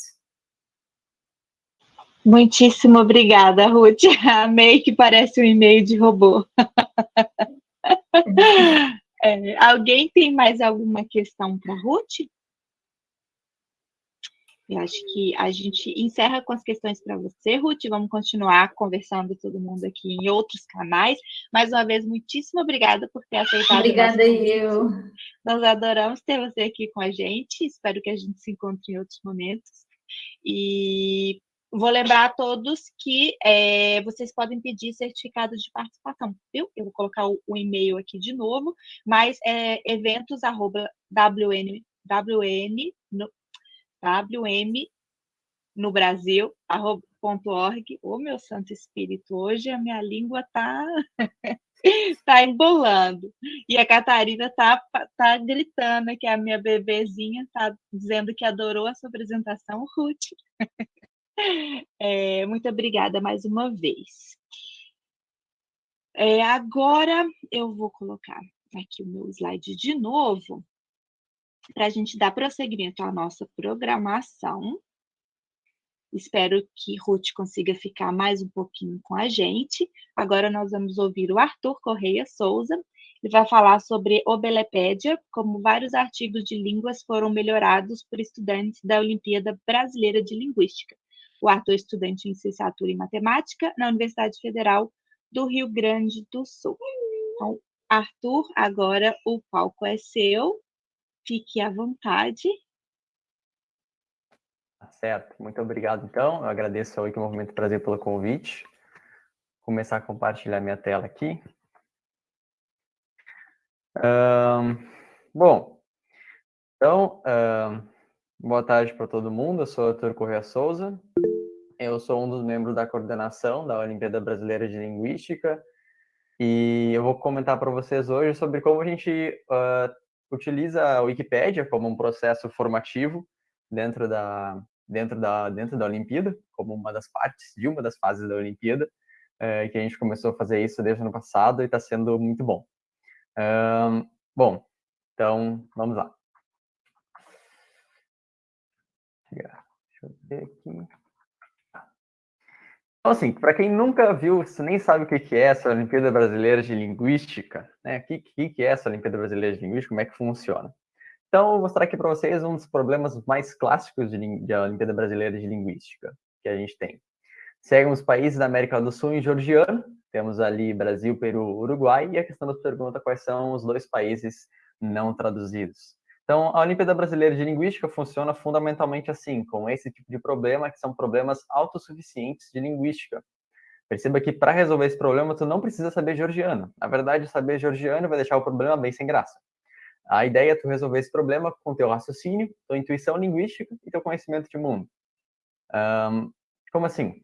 Muitíssimo obrigada, Ruth. Amei que parece um e-mail de robô. é, alguém tem mais alguma questão para Ruth? Eu acho que a gente encerra com as questões para você, Ruth. Vamos continuar conversando todo mundo aqui em outros canais. Mais uma vez, muitíssimo obrigada por ter aceitado. Obrigada eu. Nós adoramos ter você aqui com a gente. Espero que a gente se encontre em outros momentos. E vou lembrar a todos que é, vocês podem pedir certificado de participação, viu? Eu vou colocar o, o e-mail aqui de novo, mas é eventos@wn wm no Brasil, .org. Ô, meu Santo Espírito, hoje a minha língua tá, tá embolando. E a Catarina tá, tá gritando que a minha bebezinha tá dizendo que adorou a sua apresentação, Ruth. É, muito obrigada mais uma vez. É, agora eu vou colocar aqui o meu slide de novo para a gente dar prosseguimento à nossa programação. Espero que Ruth consiga ficar mais um pouquinho com a gente. Agora nós vamos ouvir o Arthur Correia Souza. Ele vai falar sobre Obelepédia, como vários artigos de línguas foram melhorados por estudantes da Olimpíada Brasileira de Linguística. O Arthur é estudante em licenciatura em matemática na Universidade Federal do Rio Grande do Sul. Então, Arthur, agora o palco é seu. Fique à vontade. Tá certo, muito obrigado então. Eu agradeço ao Wiki Movimento Prazer pelo convite. Vou começar a compartilhar minha tela aqui. Um, bom, então, um, boa tarde para todo mundo. Eu sou Arthur Correia Souza. Eu sou um dos membros da coordenação da Olimpíada Brasileira de Linguística e eu vou comentar para vocês hoje sobre como a gente uh, utiliza a Wikipédia como um processo formativo dentro da dentro da dentro da Olimpíada, como uma das partes de uma das fases da Olimpíada, é, que a gente começou a fazer isso desde o ano passado e está sendo muito bom. Bom, então vamos lá. Deixa eu ver aqui. Então, assim, para quem nunca viu, nem sabe o que é essa Olimpíada Brasileira de Linguística, né? O que, é essa Olimpíada Brasileira de Linguística, como é que funciona? Então, vou mostrar aqui para vocês um dos problemas mais clássicos de Olimpíada Brasileira de Linguística que a gente tem. Seguem os países da América do Sul em georgiano, temos ali Brasil, Peru, Uruguai, e a questão nos pergunta quais são os dois países não traduzidos. Então, a Olimpíada Brasileira de Linguística funciona fundamentalmente assim, com esse tipo de problema, que são problemas autossuficientes de linguística. Perceba que para resolver esse problema, tu não precisa saber georgiano. Na verdade, saber georgiano vai deixar o problema bem sem graça. A ideia é tu resolver esse problema com teu raciocínio, tua intuição linguística e teu conhecimento de mundo. Um, como assim?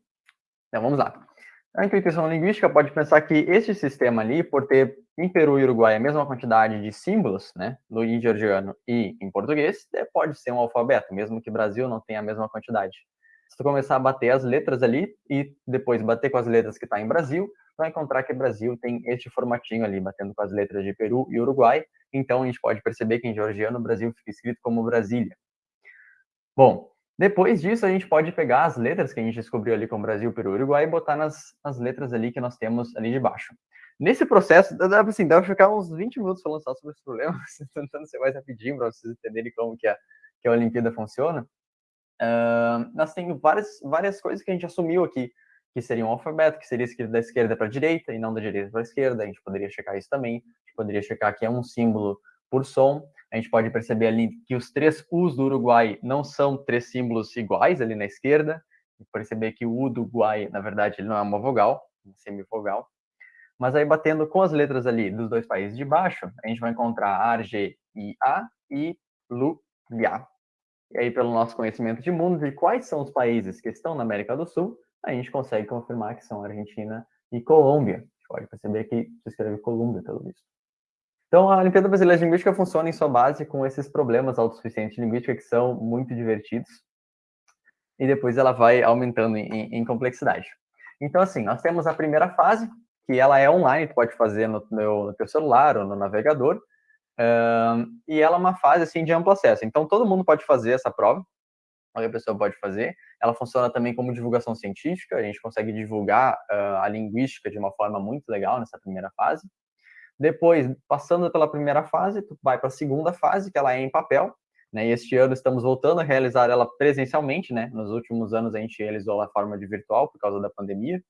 Então, vamos lá. A intuição linguística pode pensar que este sistema ali, por ter em Peru e Uruguai a mesma quantidade de símbolos, né, no georgiano e em português, pode ser um alfabeto, mesmo que Brasil não tenha a mesma quantidade. Se tu começar a bater as letras ali e depois bater com as letras que está em Brasil, vai encontrar que Brasil tem este formatinho ali, batendo com as letras de Peru e Uruguai. Então a gente pode perceber que em georgiano o Brasil fica escrito como Brasília. Bom, depois disso a gente pode pegar as letras que a gente descobriu ali com Brasil, Peru e Uruguai e botar nas, nas letras ali que nós temos ali de baixo. Nesse processo, dá, assim, dá pra ficar uns 20 minutos falando só sobre esse problema, tentando ser mais rapidinho para vocês entenderem como que a, que a Olimpíada funciona. Uh, nós temos várias, várias coisas que a gente assumiu aqui, que seria um alfabeto, que seria escrito da esquerda para a direita e não da direita para a esquerda. A gente poderia checar isso também. A gente poderia checar que é um símbolo por som. A gente pode perceber ali que os três U's do Uruguai não são três símbolos iguais ali na esquerda. perceber que o U do Guai, na verdade, ele não é uma vogal, uma semivogal. Mas aí, batendo com as letras ali dos dois países de baixo, a gente vai encontrar Ar, G, I, A e Ga. E aí, pelo nosso conhecimento de mundo, de quais são os países que estão na América do Sul, a gente consegue confirmar que são Argentina e Colômbia. A gente pode perceber que se escreve Colômbia, pelo visto. Então, a Olimpíada Brasileira de Linguística funciona em sua base com esses problemas autossuficientes de linguística que são muito divertidos. E depois ela vai aumentando em, em complexidade. Então, assim, nós temos a primeira fase, que ela é online, tu pode fazer no, no, no teu celular ou no navegador, e ela é uma fase, assim, de amplo acesso. Então, todo mundo pode fazer essa prova, qualquer pessoa pode fazer. Ela funciona também como divulgação científica, a gente consegue divulgar uh, a linguística de uma forma muito legal nessa primeira fase. Depois, passando pela primeira fase, tu vai para a segunda fase, que ela é em papel, né? E este ano estamos voltando a realizar ela presencialmente, né? Nos últimos anos a gente realizou ela forma de virtual por causa da pandemia,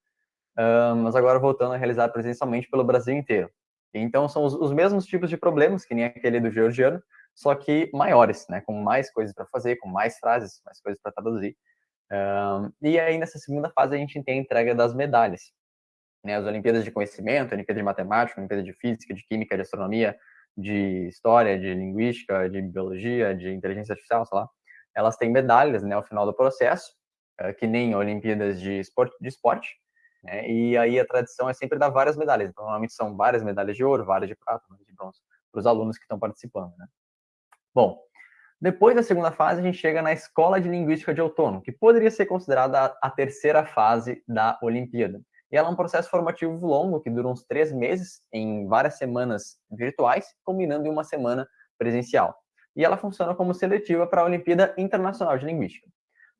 mas agora voltando a realizar presencialmente pelo Brasil inteiro. Então são os, os mesmos tipos de problemas que nem aquele do georgiano, só que maiores, né? Com mais coisas para fazer, com mais frases, mais coisas para traduzir. E aí nessa segunda fase a gente tem a entrega das medalhas né, as Olimpíadas de Conhecimento, Olimpíada de Matemática, Olimpíada de Física, de Química, de Astronomia, de História, de Linguística, de Biologia, de Inteligência Artificial, sei lá, elas têm medalhas, né, ao final do processo, eh, que nem Olimpíadas de Esporte, de esporte né, e aí a tradição é sempre dar várias medalhas, então, normalmente são várias medalhas de ouro, várias de prata, várias de bronze, para os alunos que estão participando, né. Bom, depois da segunda fase, a gente chega na Escola de Linguística de Outono, que poderia ser considerada a terceira fase da Olimpíada. E ela é um processo formativo longo, que dura uns três meses, em várias semanas virtuais, combinando em uma semana presencial. E ela funciona como seletiva para a Olimpíada Internacional de Linguística.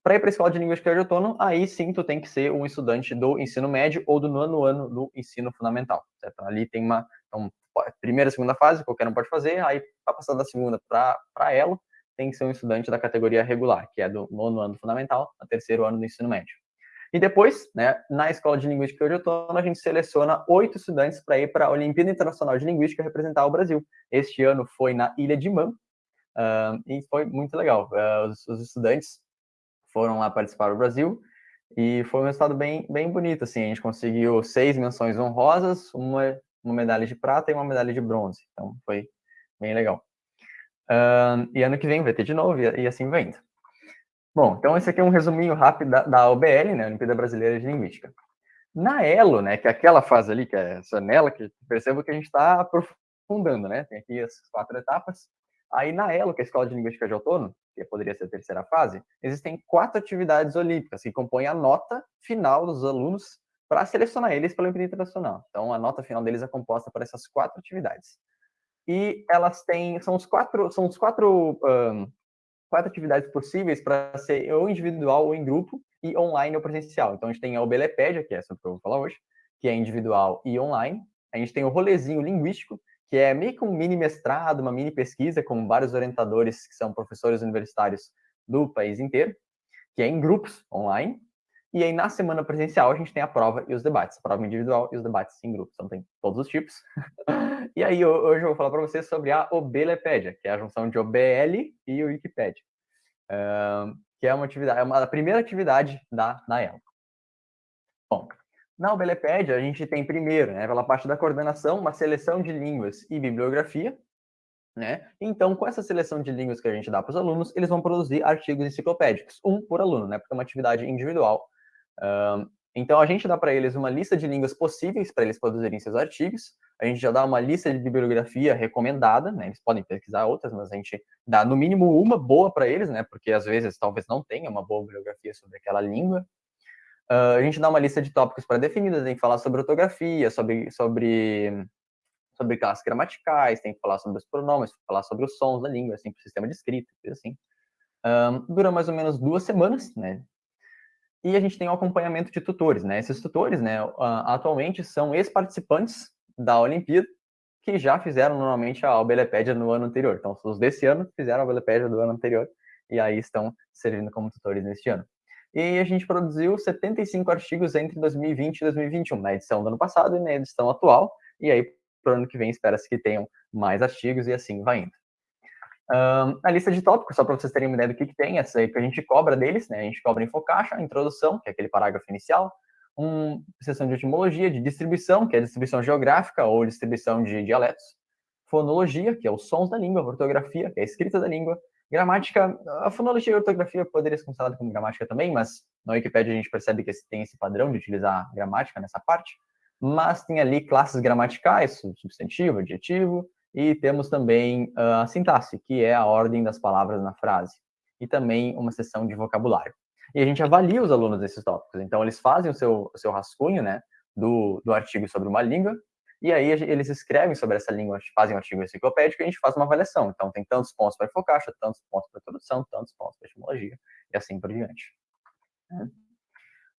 Para ir para a Escola de Linguística de Outono, aí sim tu tem que ser um estudante do ensino médio ou do nono ano do ensino fundamental. Certo? Ali tem uma então, primeira segunda fase, qualquer um pode fazer, aí para passar da segunda para elo, tem que ser um estudante da categoria regular, que é do nono ano fundamental, a terceiro ano do ensino médio. E depois, né, na Escola de Linguística de Outono, a gente seleciona oito estudantes para ir para a Olimpíada Internacional de Linguística representar o Brasil. Este ano foi na Ilha de Man, uh, e foi muito legal. Uh, os, os, estudantes foram lá participar do Brasil, e foi um resultado bem, bem bonito, assim, a gente conseguiu seis menções honrosas, uma, uma medalha de prata e uma medalha de bronze, então foi bem legal. Uh, e ano que vem vai ter de novo, e, e assim vai indo. Bom, então esse aqui é um resuminho rápido da, da OBL, né, Olimpíada Brasileira de Linguística. Na ELO, né, que é aquela fase ali, que é essa nela, que percebo que a gente está aprofundando, né, tem aqui as quatro etapas. Aí na ELO, que é a Escola de Linguística de Outono, que poderia ser a terceira fase, existem quatro atividades olímpicas que compõem a nota final dos alunos para selecionar eles para a Olimpíada Internacional. Então, a nota final deles é composta por essas quatro atividades. E elas têm, são os quatro, são os quatro um, quatro atividades possíveis para ser ou individual ou em grupo e online ou presencial. Então a gente tem a Obelepédia, que é essa que eu vou falar hoje, que é individual e online. A gente tem o rolezinho linguístico, que é meio que um mini mestrado, uma mini pesquisa com vários orientadores que são professores universitários do país inteiro, que é em grupos online. E aí, na semana presencial, a gente tem a prova e os debates. A prova individual e os debates em grupos. Então, tem todos os tipos. e aí, hoje eu vou falar para vocês sobre a Obelepédia, que é a junção de OBL e Wikipedia. Uh, que é uma atividade, é uma, a primeira atividade da, ELA. Bom, na Obelepédia, a gente tem primeiro, né, pela parte da coordenação, uma seleção de línguas e bibliografia, né? Então, com essa seleção de línguas que a gente dá para os alunos, eles vão produzir artigos enciclopédicos, um por aluno, né? Porque é uma atividade individual então, a gente dá para eles uma lista de línguas possíveis para eles produzirem seus artigos, a gente já dá uma lista de bibliografia recomendada, né? Eles podem pesquisar outras, mas a gente dá no mínimo uma boa para eles, né? Porque às vezes talvez não tenha uma boa bibliografia sobre aquela língua. Uh, a gente dá uma lista de tópicos pré-definidos, tem que falar sobre ortografia, sobre, sobre, sobre classes gramaticais, tem que falar sobre os pronomes, falar sobre os sons da língua, assim, o sistema de escrita, assim. Um, dura mais ou menos duas semanas, né? E a gente tem o acompanhamento de tutores, né? Esses tutores, né, atualmente são ex-participantes da Olimpíada, que já fizeram normalmente a Obelepédia no ano anterior. Então, os desse ano fizeram a Obelepédia do ano anterior, e aí estão servindo como tutores neste ano. E a gente produziu 75 artigos entre 2020 e 2021, na edição do ano passado e na edição atual, e aí, para o ano que vem, espera-se que tenham mais artigos, e assim vai indo. Um, a lista de tópicos, só para vocês terem uma ideia do que, que tem, essa aí que a gente cobra deles, né? A gente cobra infocaixa, introdução, que é aquele parágrafo inicial, uma seção de etimologia, de distribuição, que é distribuição geográfica ou distribuição de dialetos, fonologia, que é os sons da língua, ortografia, que é a escrita da língua, gramática, a fonologia e a ortografia poderia ser considerada como gramática também, mas na Wikipedia a gente percebe que tem esse padrão de utilizar gramática nessa parte, mas tem ali classes gramaticais, substantivo, adjetivo, e temos também uh, a sintaxe, que é a ordem das palavras na frase, e também uma seção de vocabulário. E a gente avalia os alunos nesses tópicos, então eles fazem o seu, o seu rascunho, né, do, do artigo sobre uma língua, e aí eles escrevem sobre essa língua, fazem um artigo enciclopédico e a gente faz uma avaliação. Então tem tantos pontos para focaixa, tantos pontos para tradução, tantos pontos para etimologia, e assim por diante.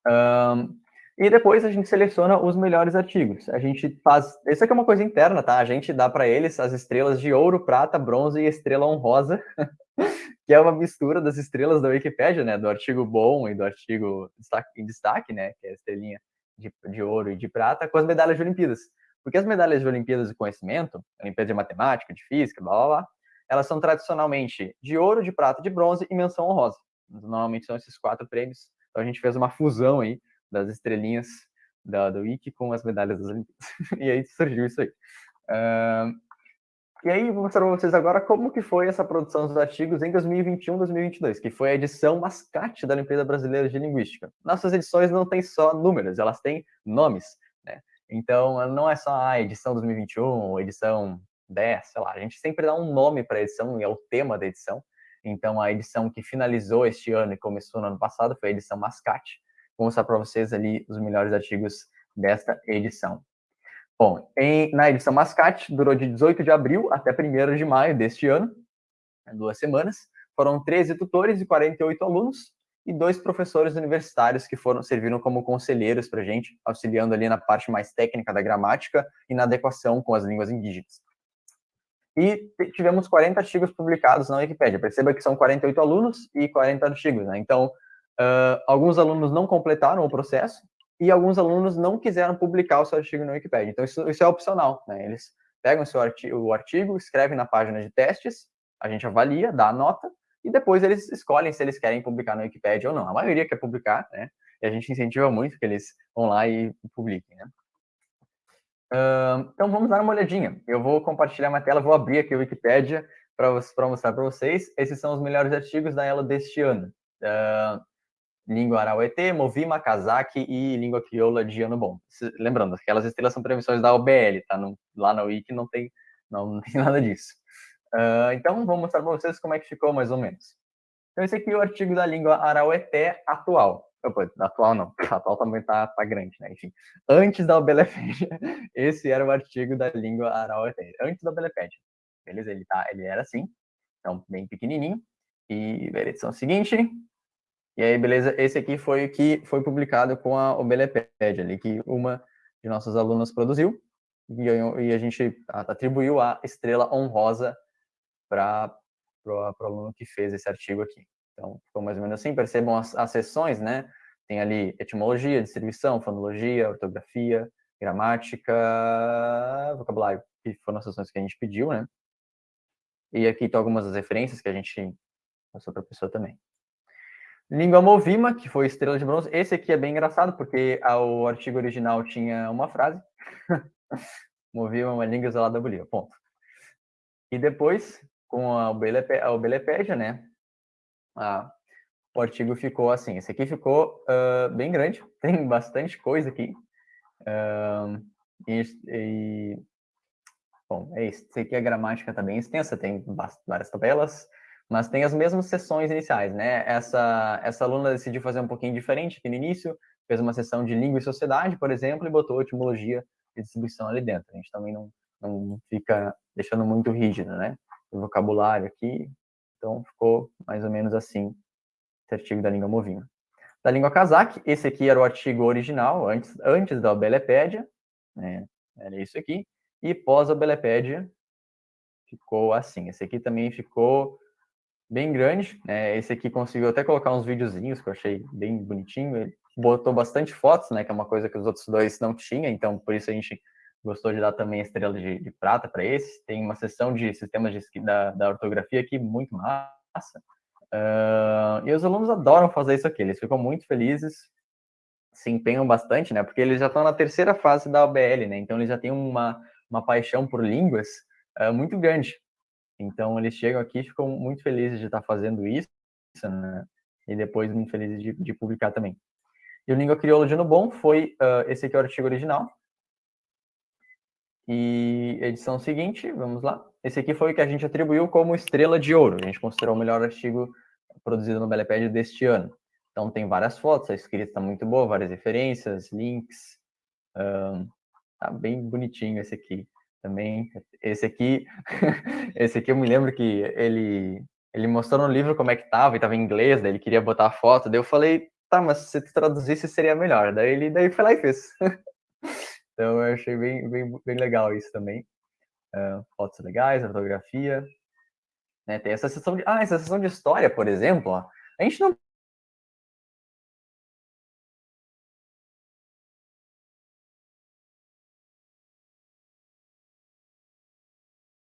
Um, e depois a gente seleciona os melhores artigos. A gente faz. Isso aqui é uma coisa interna, tá? A gente dá para eles as estrelas de ouro, prata, bronze e estrela honrosa, que é uma mistura das estrelas da Wikipédia, né? Do artigo bom e do artigo em destaque, né? Que é a estrelinha de, de ouro e de prata, com as medalhas de Olimpíadas. Porque as medalhas de Olimpíadas de Conhecimento, Olimpíada de Matemática, de Física, blá blá blá, elas são tradicionalmente de ouro, de prata, de bronze e menção honrosa. Normalmente são esses quatro prêmios. Então a gente fez uma fusão aí das estrelinhas da, do Wiki com as medalhas das Olimpíadas. e aí surgiu isso aí. Uh, e aí, vou mostrar para vocês agora como que foi essa produção dos artigos em 2021, 2022, que foi a edição mascate da Olimpíada Brasileira de Linguística. Nossas edições não têm só números, elas têm nomes? Então, não é só a edição 2021, edição 10, sei lá, a gente sempre dá um nome para a edição e é o tema da edição. Então, a edição que finalizou este ano e começou no ano passado foi a edição mascate, Vou mostrar para vocês ali os melhores artigos desta edição. Bom, em, na edição Mascate, durou de 18 de abril até 1 de maio deste ano, duas semanas. Foram 13 tutores e 48 alunos e dois professores universitários que foram serviram como conselheiros para a gente, auxiliando ali na parte mais técnica da gramática e na adequação com as línguas indígenas. E tivemos 40 artigos publicados na Wikipédia. Perceba que são 48 alunos e 40 artigos, né? Então, Uh, alguns alunos não completaram o processo e alguns alunos não quiseram publicar o seu artigo no Wikipedia. Então, isso, isso é opcional, né? Eles pegam o seu artigo, o artigo, escrevem na página de testes, a gente avalia, dá a nota, e depois eles escolhem se eles querem publicar no Wikipedia ou não. A maioria quer publicar, né? E a gente incentiva muito que eles vão lá e publiquem, né? Uh, então, vamos dar uma olhadinha. Eu vou compartilhar minha tela, vou abrir aqui o Wikipedia para mostrar para vocês. Esses são os melhores artigos da ela deste ano. Uh, língua arauetê, movima, casaque e língua crioula de ano bom. Lembrando, aquelas estrelas são previsões da OBL, tá? No, lá na Wiki não tem, não, não tem nada disso. Uh, então, vou mostrar para vocês como é que ficou mais ou menos. Então, esse aqui é o artigo da língua araueté atual. Opa, atual não, atual também tá, tá grande, né? Enfim, antes da Obelepédia, esse era o artigo da língua araueté, antes da Obelepédia. Beleza? Ele, tá, ele era assim, então bem pequenininho. E a edição seguinte, e aí, beleza, esse aqui foi o que foi publicado com a Obelepédia, ali, que uma de nossas alunas produziu, e a gente atribuiu a estrela honrosa para o aluno que fez esse artigo aqui. Então, ficou mais ou menos assim, percebam as, as sessões, né? Tem ali etimologia, distribuição, fonologia, ortografia, gramática, vocabulário, que foram as sessões que a gente pediu, né? E aqui estão algumas das referências que a gente passou para a pessoa também. Língua Movima, que foi Estrela de Bronze. Esse aqui é bem engraçado, porque o artigo original tinha uma frase. Movima uma língua isolada da Bolívia, ponto. E depois, com a né, a, o artigo ficou assim. Esse aqui ficou uh, bem grande, tem bastante coisa aqui. Uh, e, e, bom, é isso. Esse aqui a gramática está bem extensa, tem várias tabelas, mas tem as mesmas sessões iniciais, né? Essa, essa aluna decidiu fazer um pouquinho diferente aqui no início, fez uma sessão de língua e sociedade, por exemplo, e botou etimologia e distribuição ali dentro. A gente também não, não fica deixando muito rígido, né? Vocabulário aqui, então ficou mais ou menos assim, esse artigo da língua movina. Da língua casaque, esse aqui era o artigo original, antes, antes da Obelepédia, né? Era isso aqui. E pós-Obelepédia, ficou assim. Esse aqui também ficou bem grande. Né? Esse aqui conseguiu até colocar uns videozinhos que eu achei bem bonitinho. Ele botou bastante fotos, né? Que é uma coisa que os outros dois não tinham, então por isso a gente gostou de dar também estrela de, de prata para esse. Tem uma sessão de sistemas de, da, da ortografia aqui muito massa. Uh, e os alunos adoram fazer isso aqui, eles ficam muito felizes, se empenham bastante, né? Porque eles já estão na terceira fase da OBL, né? Então eles já têm uma, uma paixão por línguas uh, muito grande. Então eles chegam aqui e ficam muito felizes de estar fazendo isso, né? E depois muito felizes de, de publicar também. E o Língua Crioula de Bom foi uh, esse aqui é o artigo original. E edição seguinte, vamos lá. Esse aqui foi o que a gente atribuiu como estrela de ouro. A gente considerou o melhor artigo produzido no Beleped deste ano. Então tem várias fotos, a escrita está muito boa, várias referências, links. Um, tá bem bonitinho esse aqui também. Esse aqui, esse aqui eu me lembro que ele ele mostrou no livro como é que tava, e tava em inglês, daí ele queria botar a foto, daí eu falei, tá, mas se tu traduzisse seria melhor. Daí ele daí foi lá e fez. então eu achei bem, bem, bem legal isso também. Uh, fotos legais, fotografia. Né, tem essa sessão de. Ah, essa sessão de história, por exemplo, ó, a gente não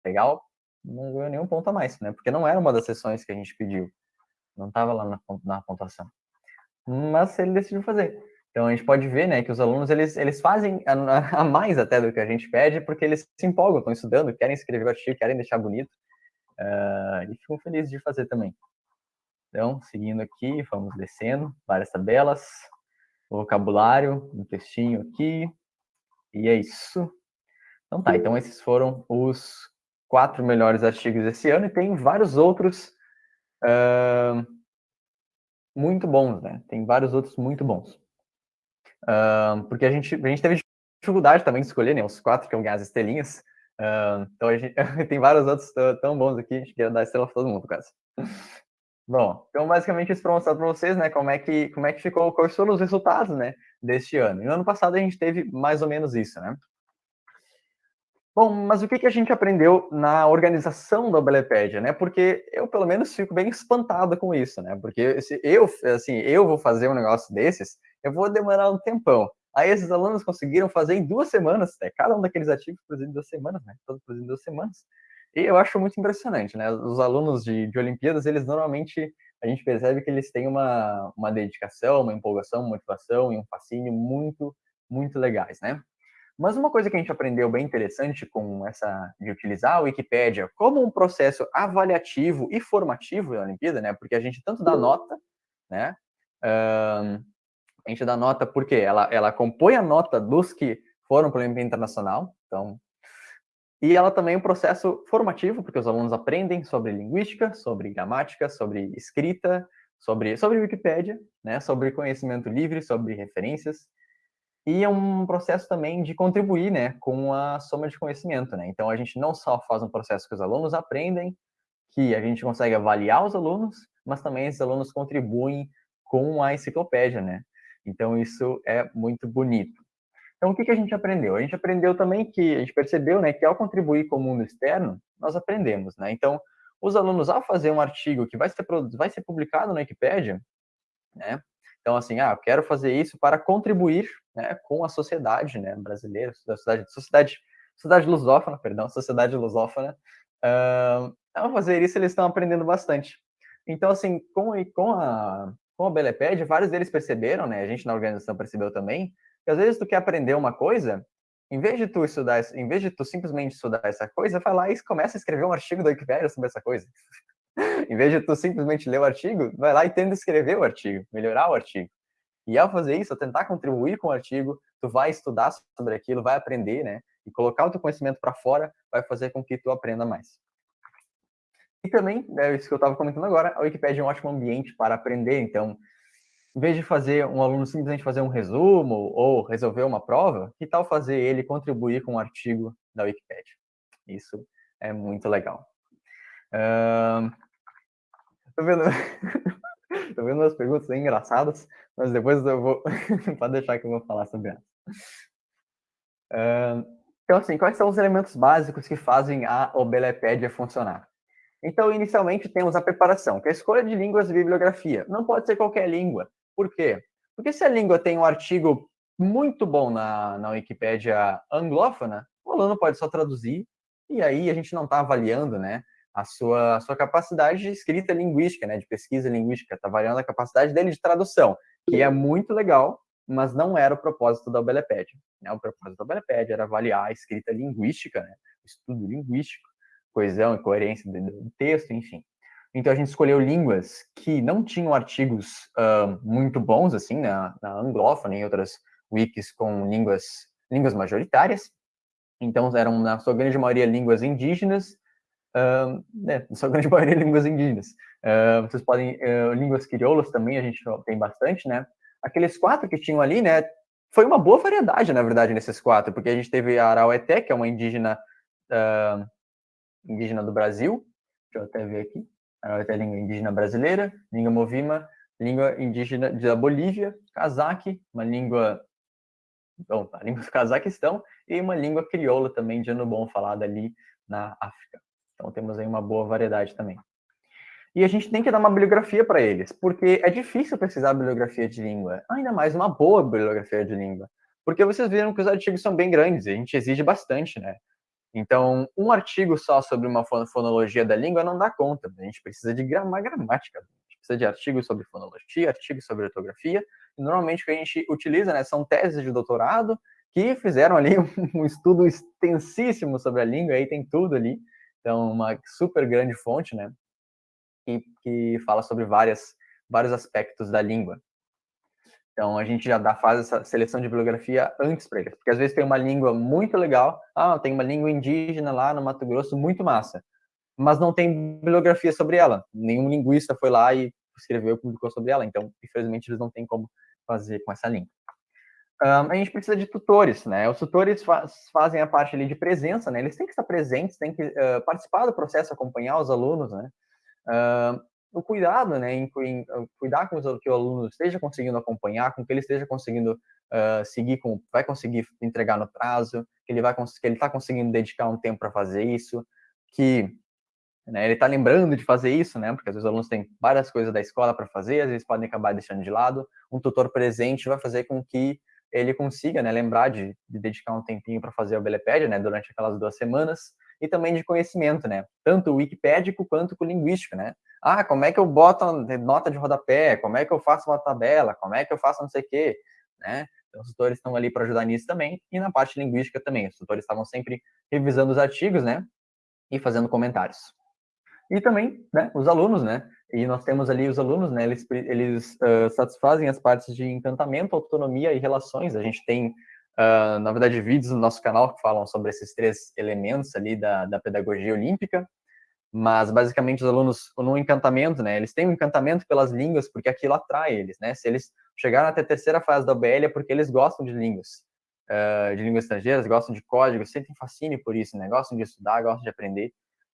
legal, não ganhou nenhum ponto a mais, né? Porque não era uma das sessões que a gente pediu. Não estava lá na, na pontuação. Mas ele decidiu fazer. Então a gente pode ver, né, que os alunos eles, eles fazem a, a mais até do que a gente pede, porque eles se empolgam, estão estudando, querem escrever o artigo, querem deixar bonito, uh, e ficam felizes de fazer também. Então, seguindo aqui, vamos descendo, várias tabelas, vocabulário, um textinho aqui, e é isso. Então tá, então esses foram os quatro melhores artigos esse ano e tem vários outros uh, muito bons, né? Tem vários outros muito bons. Porque a gente, a gente teve dificuldade também de escolher, né? Os quatro que iam ganhar as estrelinhas. Então a gente tem vários outros tão bons aqui, a gente quer dar estrela para todo mundo, quase. Bom, então basicamente isso para mostrar para vocês, né, como é que como é que ficou, quais foram os resultados, né, deste ano. E no ano passado a gente teve mais ou menos isso, né? Bom, mas o que, que a gente aprendeu na organização da Belepédia, né? Porque eu, pelo menos, fico bem espantado com isso, né? Porque se eu, assim, eu vou fazer um negócio desses, eu vou demorar um tempão. Aí esses alunos conseguiram fazer em duas semanas, né? Cada um daqueles ativos produzido em duas semanas, né? Todos produzidos em duas semanas. E eu acho muito impressionante, né? Os alunos de, de Olimpíadas, eles normalmente, a gente percebe que eles têm uma, uma dedicação, uma empolgação, uma motivação e um fascínio muito, muito legais, né? Mas uma coisa que a gente aprendeu bem interessante com essa de utilizar a Wikipédia como um processo avaliativo e formativo da Olimpíada, né? Porque a gente tanto dá nota, né? Uh, a gente dá nota porque ela, ela compõe a nota dos que foram para a Olimpíada Internacional, então e ela também é um processo formativo, porque os alunos aprendem sobre linguística, sobre gramática, sobre escrita, sobre, sobre Wikipédia, né, sobre conhecimento livre, sobre referências, e é um processo também de contribuir né, com a soma de conhecimento. Né? Então, a gente não só faz um processo que os alunos aprendem, que a gente consegue avaliar os alunos, mas também esses alunos contribuem com a enciclopédia. Né? Então, isso é muito bonito. Então, o que, que a gente aprendeu? A gente aprendeu também que, a gente percebeu né, que ao contribuir com o mundo externo, nós aprendemos. Né? Então, os alunos, ao fazer um artigo que vai ser, vai ser publicado na Wikipédia, né, então, assim, ah, quero fazer isso para contribuir né, com a sociedade né, brasileira, sociedade, sociedade, sociedade lusófona, perdão, sociedade lusófona. Uh, ao fazer isso, eles estão aprendendo bastante. Então, assim, com, com a, com a Beleped, vários deles perceberam, né, a gente na organização percebeu também, que às vezes tu quer aprender uma coisa, em vez de tu estudar, em vez de tu simplesmente estudar essa coisa, vai lá e começa a escrever um artigo da Wikipedia sobre essa coisa em vez de tu simplesmente ler o artigo, vai lá e tenta escrever o artigo, melhorar o artigo. E ao fazer isso, ao tentar contribuir com o artigo, tu vai estudar sobre aquilo, vai aprender, né? E colocar o teu conhecimento para fora vai fazer com que tu aprenda mais. E também, é isso que eu estava comentando agora, a Wikipedia é um ótimo ambiente para aprender. Então, em vez de fazer um aluno simplesmente fazer um resumo ou resolver uma prova, que tal fazer ele contribuir com um artigo da Wikipedia? Isso é muito legal. Uh, tô vendo. tô vendo umas perguntas engraçadas, mas depois eu vou. Pode deixar que eu vou falar sobre elas. Uh, então, assim, quais são os elementos básicos que fazem a Obelepédia funcionar? Então, inicialmente, temos a preparação, que é a escolha de línguas e bibliografia. Não pode ser qualquer língua. Por quê? Porque se a língua tem um artigo muito bom na, na Wikipédia anglófona, o aluno pode só traduzir, e aí a gente não está avaliando, né, a sua, a sua capacidade de escrita linguística, né, de pesquisa linguística, está avaliando a capacidade dele de tradução, que é muito legal, mas não era o propósito da Obelepédia. Né? O propósito da Obelepédia era avaliar a escrita linguística, né, o estudo linguístico, coesão e coerência do texto, enfim. Então a gente escolheu línguas que não tinham artigos uh, muito bons, assim, na, na anglófona e outras wikis com línguas, línguas majoritárias. Então eram, na sua grande maioria, línguas indígenas, uh, né, na sua grande maioria, línguas indígenas. Uh, vocês podem, línguas crioulas também a gente tem bastante, né? Aqueles quatro que tinham ali, né, foi uma boa variedade, na verdade, nesses quatro, porque a gente teve a Araueté, que é uma indígena, indígena do Brasil, deixa eu até ver aqui, a língua indígena brasileira, língua movima, língua indígena da Bolívia, cazaque, uma língua, bom, a língua do Cazaquistão, e uma língua crioula também de bom falada ali na África. Então temos aí uma boa variedade também. E a gente tem que dar uma bibliografia para eles, porque é difícil pesquisar bibliografia de língua, ainda mais uma boa bibliografia de língua. Porque vocês viram que os artigos são bem grandes, a gente exige bastante, né? Então, um artigo só sobre uma fonologia da língua não dá conta. A gente precisa de uma gramática. A gente precisa de artigos sobre fonologia, artigos sobre ortografia. Normalmente, o que a gente utiliza né, são teses de doutorado que fizeram ali um estudo extensíssimo sobre a língua. Aí tem tudo ali. Então, uma super grande fonte, né? Que, que fala sobre várias, vários aspectos da língua. Então a gente já dá faz essa seleção de bibliografia antes para eles, porque às vezes tem uma língua muito legal, ah, tem uma língua indígena lá no Mato Grosso muito massa, mas não tem bibliografia sobre ela. Nenhum linguista foi lá e escreveu e publicou sobre ela, então infelizmente eles não têm como fazer com essa língua. Um, a gente precisa de tutores, né? Os tutores faz, fazem a parte ali de presença, né? Eles têm que estar presentes, têm que uh, participar do processo, acompanhar os alunos, né? Uh, o cuidado, né, em, em cuidar com que o aluno esteja conseguindo acompanhar, com que ele esteja conseguindo uh, seguir, com, vai conseguir entregar no prazo, que ele vai que ele está conseguindo dedicar um tempo para fazer isso, que né, ele está lembrando de fazer isso, né, porque às vezes os alunos têm várias coisas da escola para fazer, às vezes podem acabar deixando de lado. Um tutor presente vai fazer com que ele consiga, né, lembrar de, de dedicar um tempinho para fazer o Belepédia, né, durante aquelas duas semanas, e também de conhecimento, né, tanto wikipédico quanto linguístico, né, ah, como é que eu boto nota de rodapé? Como é que eu faço uma tabela? Como é que eu faço não sei o quê? Né? Então, os tutores estão ali para ajudar nisso também. E na parte linguística também. Os tutores estavam sempre revisando os artigos, né? E fazendo comentários. E também, né, os alunos, né? E nós temos ali os alunos, né? Eles, eles uh, satisfazem as partes de encantamento, autonomia e relações. A gente tem, uh, na verdade, vídeos no nosso canal que falam sobre esses três elementos ali da, da pedagogia olímpica. Mas basicamente os alunos no encantamento, né, eles têm um encantamento pelas línguas porque aquilo atrai eles, né, se eles chegaram até a terceira fase da OBL é porque eles gostam de línguas, uh, de línguas estrangeiras, gostam de código, sentem fascínio por isso, né, gostam de estudar, gostam de aprender,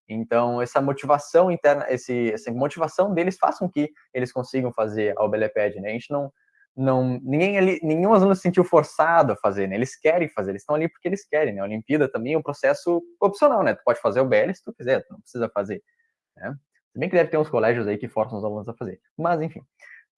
então essa motivação interna, esse, essa motivação deles faz com que eles consigam fazer a OBLPED, né, a gente não não ninguém ali, nenhum aluno se sentiu forçado a fazer, né? Eles querem fazer, eles estão ali porque eles querem, né? A Olimpíada também é um processo opcional, né? Tu pode fazer o BL se tu quiser, tu não precisa fazer, né? Se bem que deve ter uns colégios aí que forçam os alunos a fazer. Mas, enfim.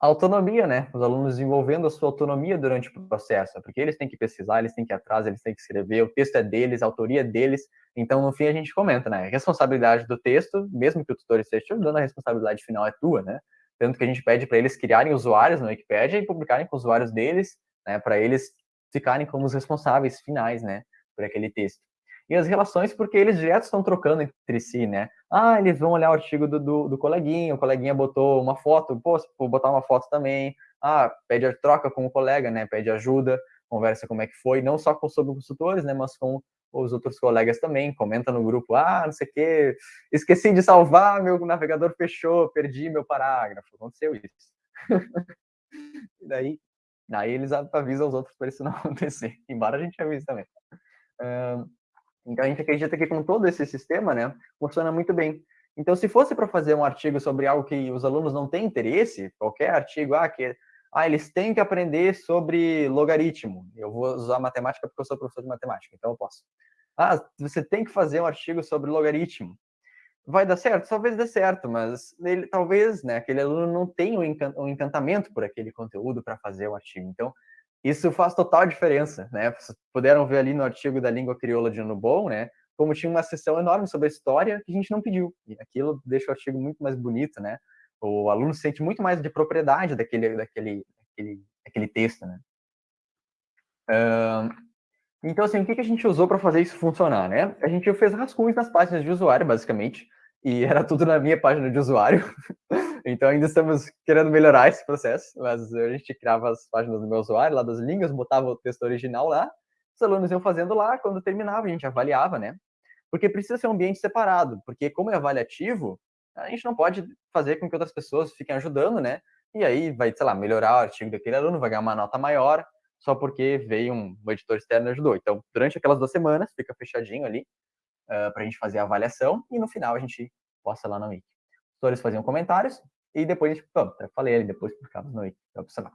autonomia, né? Os alunos desenvolvendo a sua autonomia durante o processo, porque eles têm que pesquisar, eles têm que ir atrás, eles têm que escrever, o texto é deles, a autoria é deles. Então, no fim, a gente comenta, né? A responsabilidade do texto, mesmo que o tutor esteja te ajudando, a responsabilidade final é tua, né? Tanto que a gente pede para eles criarem usuários no Wikipedia e publicarem com os usuários deles, né, para eles ficarem como os responsáveis finais, né, por aquele texto. E as relações, porque eles direto estão trocando entre si, né? Ah, eles vão olhar o artigo do, do, do coleguinha, o coleguinha botou uma foto, pô, vou botar uma foto também. Ah, pede a troca com o colega, né? Pede ajuda, conversa como é que foi, não só com sobre consultores, né? Mas com os outros colegas também, comenta no grupo, ah, não sei o quê, esqueci de salvar, meu navegador fechou, perdi meu parágrafo, aconteceu isso. daí, daí eles avisam os outros para isso não acontecer, embora a gente avise também. então a gente acredita que com todo esse sistema, né, funciona muito bem. Então, se fosse para fazer um artigo sobre algo que os alunos não têm interesse, qualquer artigo, ah, que ah, eles têm que aprender sobre logaritmo. Eu vou usar matemática porque eu sou professor de matemática, então eu posso. Ah, você tem que fazer um artigo sobre logaritmo. Vai dar certo? Talvez dê certo, mas ele, talvez né, aquele aluno não tenha um encantamento por aquele conteúdo para fazer o artigo. Então, isso faz total diferença, né? Vocês puderam ver ali no artigo da língua crioula de Anubon, né? Como tinha uma sessão enorme sobre a história que a gente não pediu. E aquilo deixa o artigo muito mais bonito, né? O aluno sente muito mais de propriedade daquele, daquele, daquele, daquele texto, né? Então, assim, o que a gente usou para fazer isso funcionar, né? A gente fez rascunhos nas páginas de usuário, basicamente, e era tudo na minha página de usuário. então, ainda estamos querendo melhorar esse processo, mas a gente criava as páginas do meu usuário, lá das línguas, botava o texto original lá, os alunos iam fazendo lá, quando terminava, a gente avaliava, né? Porque precisa ser um ambiente separado, porque como é avaliativo, a gente não pode fazer com que outras pessoas fiquem ajudando, né? E aí vai, sei lá, melhorar o artigo daquele aluno, vai ganhar uma nota maior, só porque veio um, um editor externo e ajudou. Então, durante aquelas duas semanas, fica fechadinho ali uh, para a gente fazer a avaliação e no final a gente posta lá na Wiki. Os tutores faziam comentários e depois a gente, eu falei ali, depois publicava no Wiki, para observar.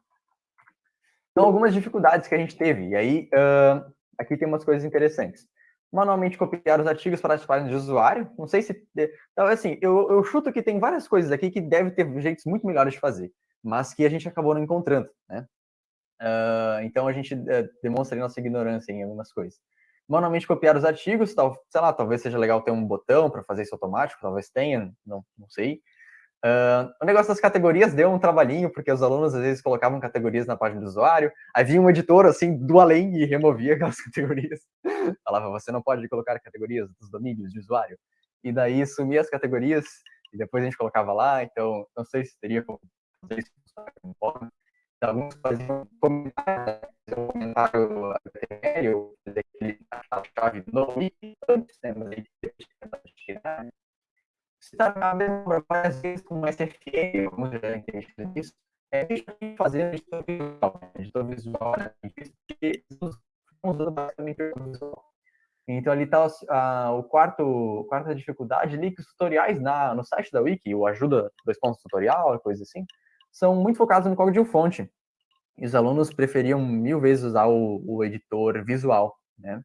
Então, algumas dificuldades que a gente teve. E aí, uh, aqui tem umas coisas interessantes. Manualmente copiar os artigos para as páginas de usuário. Não sei se... Então, assim, eu, eu chuto que tem várias coisas aqui que deve ter jeitos muito melhores de fazer, mas que a gente acabou não encontrando, né? Uh, então a gente uh, demonstra nossa ignorância em algumas coisas. Manualmente copiar os artigos, tal, sei lá, talvez seja legal ter um botão para fazer isso automático, talvez tenha, não, não sei. Uh, o negócio das categorias deu um trabalhinho, porque os alunos às vezes colocavam categorias na página do usuário, aí vinha um editor assim do além e removia aquelas categorias. Falava, você não pode colocar categorias dos domínios de usuário. E daí sumia as categorias, e depois a gente colocava lá, então não sei se teria como fazer isso alguns faziam comentário, um comentário HTML, daquele chave no wiki, antes, né, mas aí tirar, né? Se tá a mesma várias vezes com SFM, alguns já devem ter mexido nisso, é fazer editor visual, né? editor visual, né? Usando basicamente visual. Então ali está o quarto, quarta dificuldade ali, que os tutoriais na, no site da Wiki, o ajuda dois pontos tutorial, coisa assim, são muito focados no código de fonte. E os alunos preferiam mil vezes usar o, o editor visual, né?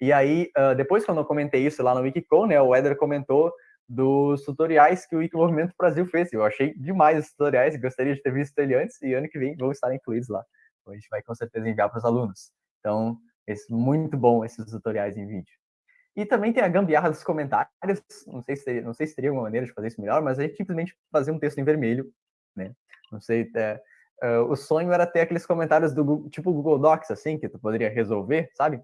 E aí, uh, depois quando eu comentei isso lá no Wikicon, né, o Eder comentou dos tutoriais que o Wikimovimento Brasil fez. Eu achei demais os tutoriais, gostaria de ter visto ele antes, e ano que vem vão estar incluídos lá. Então, a gente vai com certeza enviar para os alunos. Então, é muito bom esses tutoriais em vídeo. E também tem a gambiarra dos comentários, não sei se teria, não sei se teria uma maneira de fazer isso melhor, mas a gente simplesmente fazer um texto em vermelho, né? Não sei, é, uh, o sonho era ter aqueles comentários do tipo Google Docs, assim, que tu poderia resolver, sabe?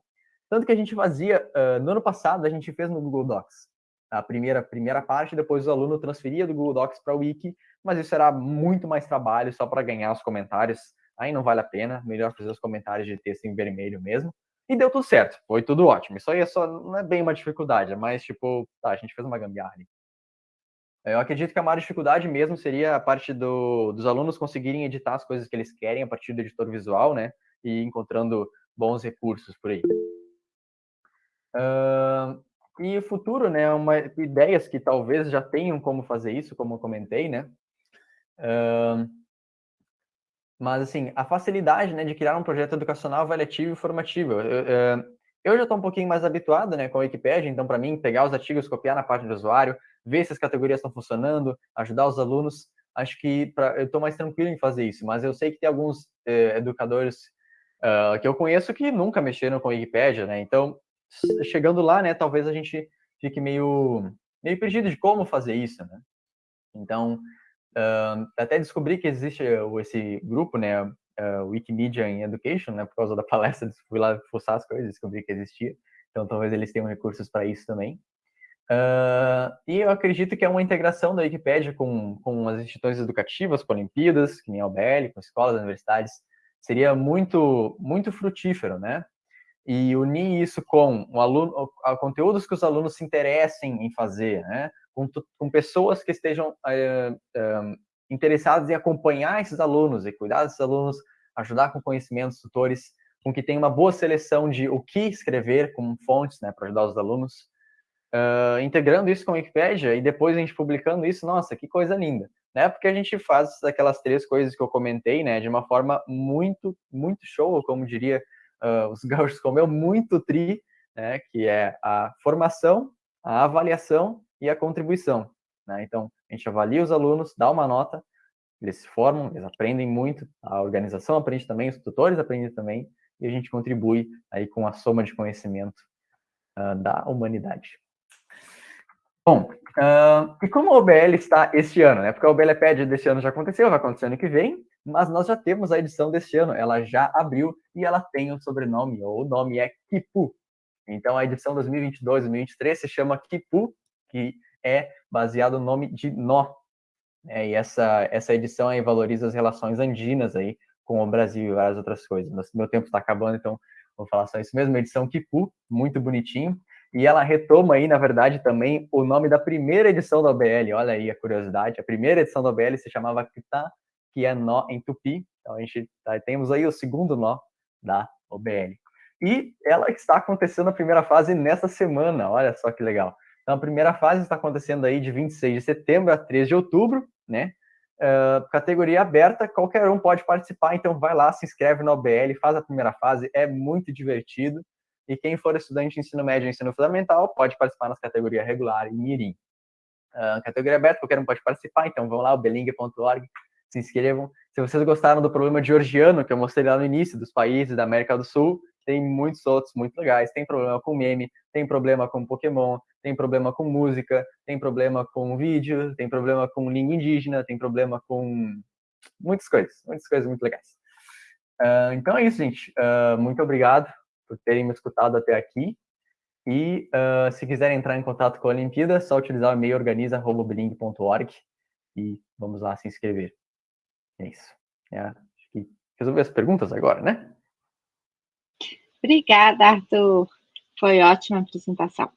Tanto que a gente fazia, uh, no ano passado, a gente fez no Google Docs. A primeira, primeira parte, depois o aluno transferia do Google Docs para o Wiki, mas isso era muito mais trabalho só para ganhar os comentários. Aí não vale a pena, melhor fazer os comentários de texto em vermelho mesmo. E deu tudo certo, foi tudo ótimo. Isso aí é só, não é bem uma dificuldade, é mais tipo, tá, a gente fez uma gambiarra. Eu acredito que a maior dificuldade mesmo seria a parte do, dos alunos conseguirem editar as coisas que eles querem a partir do editor visual, né? E encontrando bons recursos por aí. Uh, e o futuro, né? Uma, ideias que talvez já tenham como fazer isso, como eu comentei, né? Uh, mas, assim, a facilidade né, de criar um projeto educacional avaliativo e formativo. Eu, eu, eu já estou um pouquinho mais habituado né, com a Wikipedia, então, para mim, pegar os artigos, copiar na página do usuário, ver se as categorias estão funcionando, ajudar os alunos. Acho que pra, eu estou mais tranquilo em fazer isso, mas eu sei que tem alguns eh, educadores uh, que eu conheço que nunca mexeram com a Wikipedia, né? Então, chegando lá, né, talvez a gente fique meio, meio perdido de como fazer isso, né? Então, uh, até descobri que existe esse grupo, né, uh, Wikimedia in Education, né, por causa da palestra, fui lá fuçar as coisas, descobri que existia. Então, talvez eles tenham recursos para isso também. Uh, e eu acredito que é uma integração da Wikipédia com, com as instituições educativas, com Olimpíadas, que nem a UBL, com escolas, universidades, seria muito, muito frutífero, né? E unir isso com o aluno, conteúdos que os alunos se interessem em fazer, né? Com, com pessoas que estejam uh, uh, interessadas em acompanhar esses alunos e cuidar desses alunos, ajudar com conhecimentos, tutores, com que tenha uma boa seleção de o que escrever como fontes, né, para ajudar os alunos, uh, integrando isso com a Wikipédia e depois a gente publicando isso, nossa, que coisa linda, né? Porque a gente faz aquelas três coisas que eu comentei, né, de uma forma muito, muito show, como diria uh, os gaúchos como eu, muito tri, né, que é a formação, a avaliação e a contribuição, né? Então, a gente avalia os alunos, dá uma nota, eles se formam, eles aprendem muito, a organização aprende também, os tutores aprendem também, e a gente contribui aí com a soma de conhecimento uh, da humanidade. Bom, uh, e como a OBL está este ano, né? Porque a OBLPED deste ano já aconteceu, vai acontecer ano que vem, mas nós já temos a edição deste ano, ela já abriu e ela tem um sobrenome, ou o nome é Kipu. Então a edição 2022-2023 se chama Kipu, que é baseado no nome de Nó. É, e essa, essa edição aí valoriza as relações andinas aí com o Brasil e várias outras coisas. Mas meu tempo está acabando, então vou falar só isso mesmo. Edição Kipu, muito bonitinho. E ela retoma aí, na verdade, também o nome da primeira edição da OBL. Olha aí a curiosidade. A primeira edição da OBL se chamava Kita, que é nó em tupi. Então a gente tá, temos aí o segundo nó da OBL. E ela está acontecendo a primeira fase nessa semana. Olha só que legal. Então a primeira fase está acontecendo aí de 26 de setembro a 3 de outubro, né? Uh, categoria aberta, qualquer um pode participar, então vai lá, se inscreve no OBL, faz a primeira fase, é muito divertido. E quem for estudante de ensino médio e ensino fundamental pode participar nas categorias regular e mirim. Uh, categoria aberta, qualquer um pode participar, então vão lá, obeling.org, se inscrevam. Se vocês gostaram do problema georgiano, que eu mostrei lá no início, dos países da América do Sul, tem muitos outros muito legais. Tem problema com meme, tem problema com Pokémon, tem problema com música, tem problema com vídeo, tem problema com língua indígena, tem problema com muitas coisas, muitas coisas muito legais. Uh, então é isso, gente. Uh, muito obrigado por terem me escutado até aqui. E uh, se quiserem entrar em contato com a Olimpíada, é só utilizar o e-mail organiza.bling.org e vamos lá se inscrever. É isso. É, acho que resolver as perguntas agora, né? Obrigada, Arthur. Foi ótima apresentação.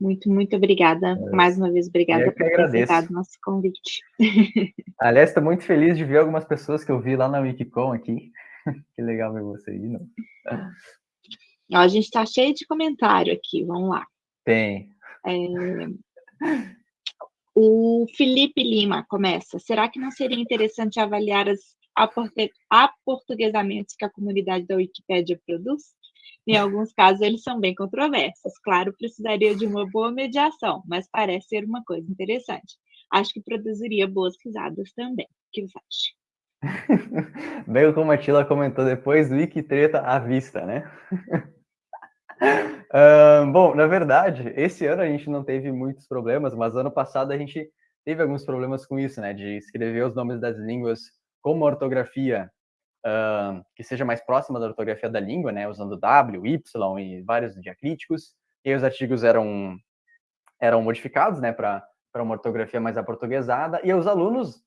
Muito, muito obrigada. É. Mais uma vez, obrigada por ter aceitado nosso convite. Aliás, estou muito feliz de ver algumas pessoas que eu vi lá na Wikicom aqui. que legal ver você aí, não? Ó, a gente está cheio de comentário aqui, vamos lá. Tem. É... O Felipe Lima começa. Será que não seria interessante avaliar as aportuguesamentos que a comunidade da Wikipédia produz? Em alguns casos, eles são bem controversos. Claro, precisaria de uma boa mediação, mas parece ser uma coisa interessante. Acho que produziria boas risadas também. O que você acha? Bem como a Tila comentou depois, Wikitreta à vista, né? uh, bom, na verdade, esse ano a gente não teve muitos problemas, mas ano passado a gente teve alguns problemas com isso, né? De escrever os nomes das línguas com uma ortografia uh, que seja mais próxima da ortografia da língua, né? Usando W, Y e vários diacríticos. E os artigos eram, eram modificados, né? Para para uma ortografia mais aportuguesada, e os alunos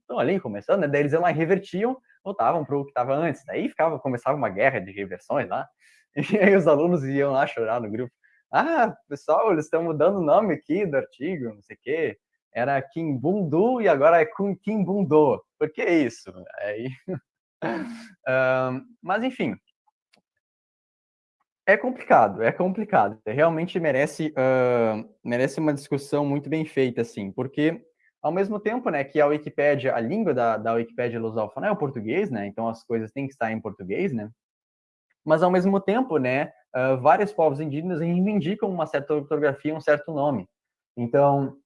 estão ali começando, né? Daí eles iam lá e revertiam, voltavam para o que estava antes. Daí ficava, começava uma guerra de reversões lá, E aí os alunos iam lá chorar no grupo. Ah, pessoal, eles estão mudando o nome aqui do artigo, não sei o quê. Era Kimbundu e agora é Kimbundo. Por que isso? Aí... um, mas, enfim, é complicado, é complicado. Realmente merece, uh, merece uma discussão muito bem feita, assim, porque ao mesmo tempo, né, que a Wikipédia, a língua da, da Wikipédia lusófona é o português, né, então as coisas têm que estar em português, né, mas ao mesmo tempo, né, uh, vários povos indígenas reivindicam uma certa ortografia, um certo nome. Então,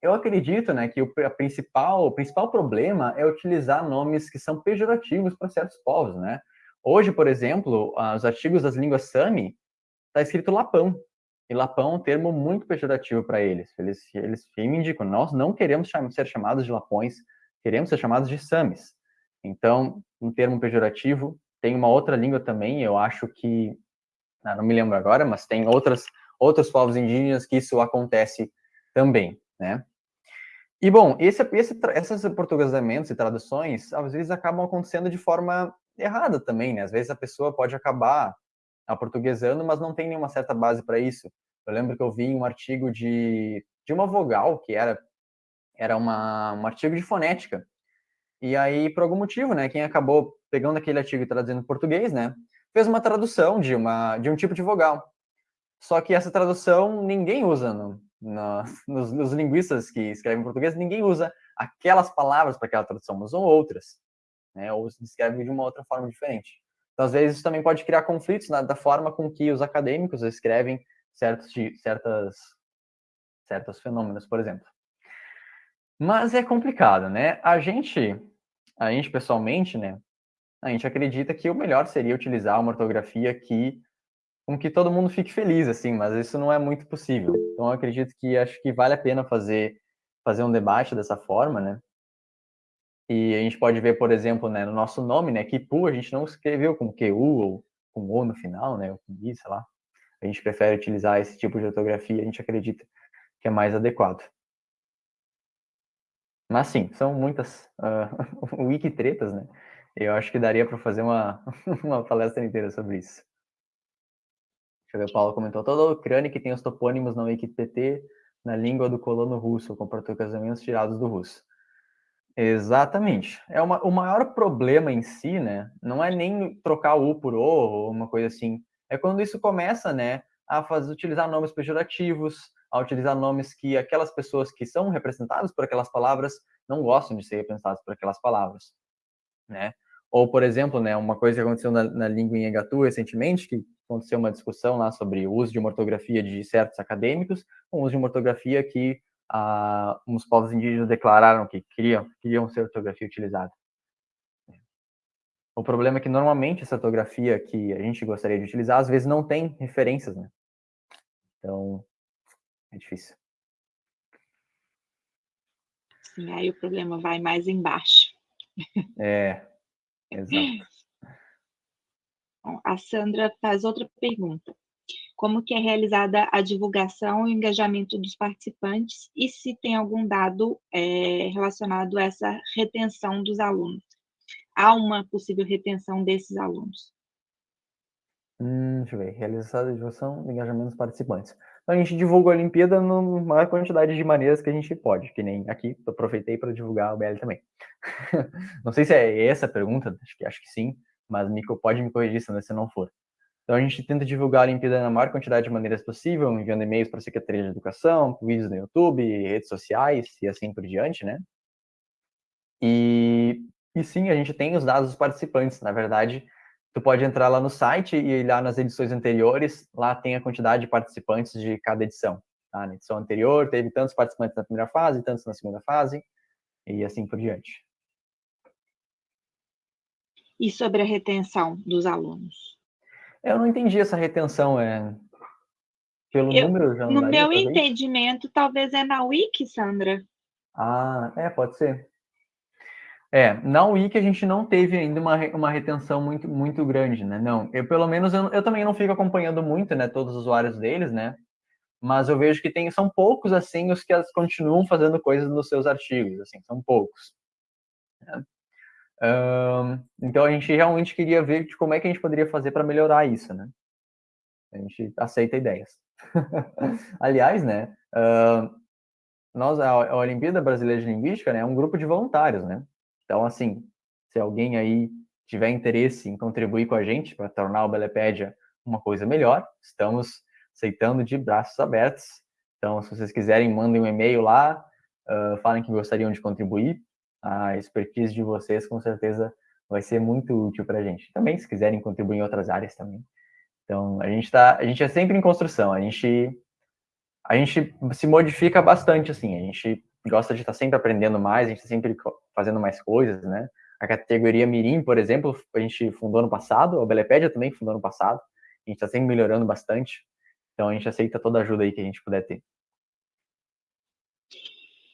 eu acredito, né, que o principal, o principal problema é utilizar nomes que são pejorativos para certos povos, né? Hoje, por exemplo, os artigos das línguas Sami está escrito Lapão. E Lapão é um termo muito pejorativo para eles. Eles, eles reivindicam, nós não queremos ser chamados de Lapões, queremos ser chamados de Samis. Então, um termo pejorativo tem uma outra língua também, eu acho que, ah, não me lembro agora, mas tem outras, outros povos indígenas que isso acontece também, né? E, bom, esse, esse, esses portuguesamentos e traduções, às vezes, acabam acontecendo de forma errada também, né? Às vezes a pessoa pode acabar aportuguesando, mas não tem nenhuma certa base para isso. Eu lembro que eu vi um artigo de, de uma vogal, que era, era uma, um artigo de fonética, e aí, por algum motivo, né, quem acabou pegando aquele artigo e traduzindo em português, né, fez uma tradução de, uma, de um tipo de vogal. Só que essa tradução ninguém usa no, no, nos, nos, linguistas que escrevem em português, ninguém usa aquelas palavras para aquela tradução, usam outras, né, ou escrevem de uma outra forma diferente. Então, às vezes, isso também pode criar conflitos na, da forma com que os acadêmicos escrevem certos, certas, certos fenômenos, por exemplo. Mas é complicado, né? A gente, a gente pessoalmente, né? A gente acredita que o melhor seria utilizar uma ortografia que com que todo mundo fique feliz, assim, mas isso não é muito possível. Então, eu acredito que acho que vale a pena fazer fazer um debate dessa forma, né? E a gente pode ver, por exemplo, né, no nosso nome, né, Kipu, a gente não escreveu com QU ou com O no final, né, ou com I, sei lá. A gente prefere utilizar esse tipo de ortografia, a gente acredita que é mais adequado. Mas sim, são muitas uh, wiki tretas, né? Eu acho que daria para fazer uma, uma palestra inteira sobre isso. Deixa eu ver, o Paulo comentou, toda a Ucrânia que tem os topônimos na WikiPT na língua do colono russo, com portuguesamentos tirados do russo. Exatamente. É uma, o maior problema em si, né, não é nem trocar o por O ou uma coisa assim, é quando isso começa, né, a fazer, utilizar nomes pejorativos, a utilizar nomes que aquelas pessoas que são representadas por aquelas palavras não gostam de ser representadas por aquelas palavras, né? Ou, por exemplo, né, uma coisa que aconteceu na, na língua em Egatu recentemente, que aconteceu uma discussão lá sobre o uso de uma ortografia de certos acadêmicos, o uso de uma ortografia que ah, os povos indígenas declararam que queriam, queriam ser ortografia utilizada. O problema é que normalmente essa ortografia que a gente gostaria de utilizar, às vezes não tem referências, né? Então, é difícil. Sim, aí o problema vai mais embaixo. É, exato. A Sandra faz outra pergunta. Como que é realizada a divulgação e engajamento dos participantes e se tem algum dado é, relacionado a essa retenção dos alunos? Há uma possível retenção desses alunos? Hum, deixa eu ver. Realizada a divulgação e engajamento dos participantes. Então, a gente divulga a Olimpíada na maior quantidade de maneiras que a gente pode, que nem aqui, aproveitei para divulgar o BL também. Não sei se é essa a pergunta, acho que, acho que sim mas Mico pode me corrigir se não for. Então a gente tenta divulgar a Olimpíada na maior quantidade de maneiras possível, enviando e-mails para a Secretaria de Educação, vídeos no YouTube, redes sociais e assim por diante, né? E, e sim, a gente tem os dados dos participantes. Na verdade, tu pode entrar lá no site e ir lá nas edições anteriores, lá tem a quantidade de participantes de cada edição. Tá? Na edição anterior teve tantos participantes na primeira fase, tantos na segunda fase, e assim por diante e sobre a retenção dos alunos? Eu não entendi essa retenção, é pelo eu, número já No meu entendimento, talvez é na Wiki, Sandra. Ah, é, pode ser. É, na Wiki a gente não teve ainda uma, uma retenção muito, muito grande, né? Não, eu pelo menos, eu, eu também não fico acompanhando muito, né, todos os usuários deles, né? Mas eu vejo que tem, são poucos, assim, os que continuam fazendo coisas nos seus artigos, assim, são poucos. Né? então a gente realmente queria ver de como é que a gente poderia fazer para melhorar isso, né? A gente aceita ideias. Aliás, né? Uh, nós, a, a Olimpíada Brasileira de Linguística né, é um grupo de voluntários, né? Então, assim, se alguém aí tiver interesse em contribuir com a gente para tornar o Belepédia uma coisa melhor, estamos aceitando de braços abertos. Então, se vocês quiserem, mandem um e-mail lá, uh, falem que gostariam de contribuir a expertise de vocês com certeza vai ser muito útil para a gente. Também, se quiserem contribuir em outras áreas também. Então, a gente tá, a gente é sempre em construção, a gente a gente se modifica bastante assim, a gente gosta de estar sempre aprendendo mais, a gente está sempre fazendo mais coisas, né? A categoria Mirim, por exemplo, a gente fundou ano passado, a Belepédia também fundou ano passado, a gente está sempre melhorando bastante, então a gente aceita toda a ajuda aí que a gente puder ter.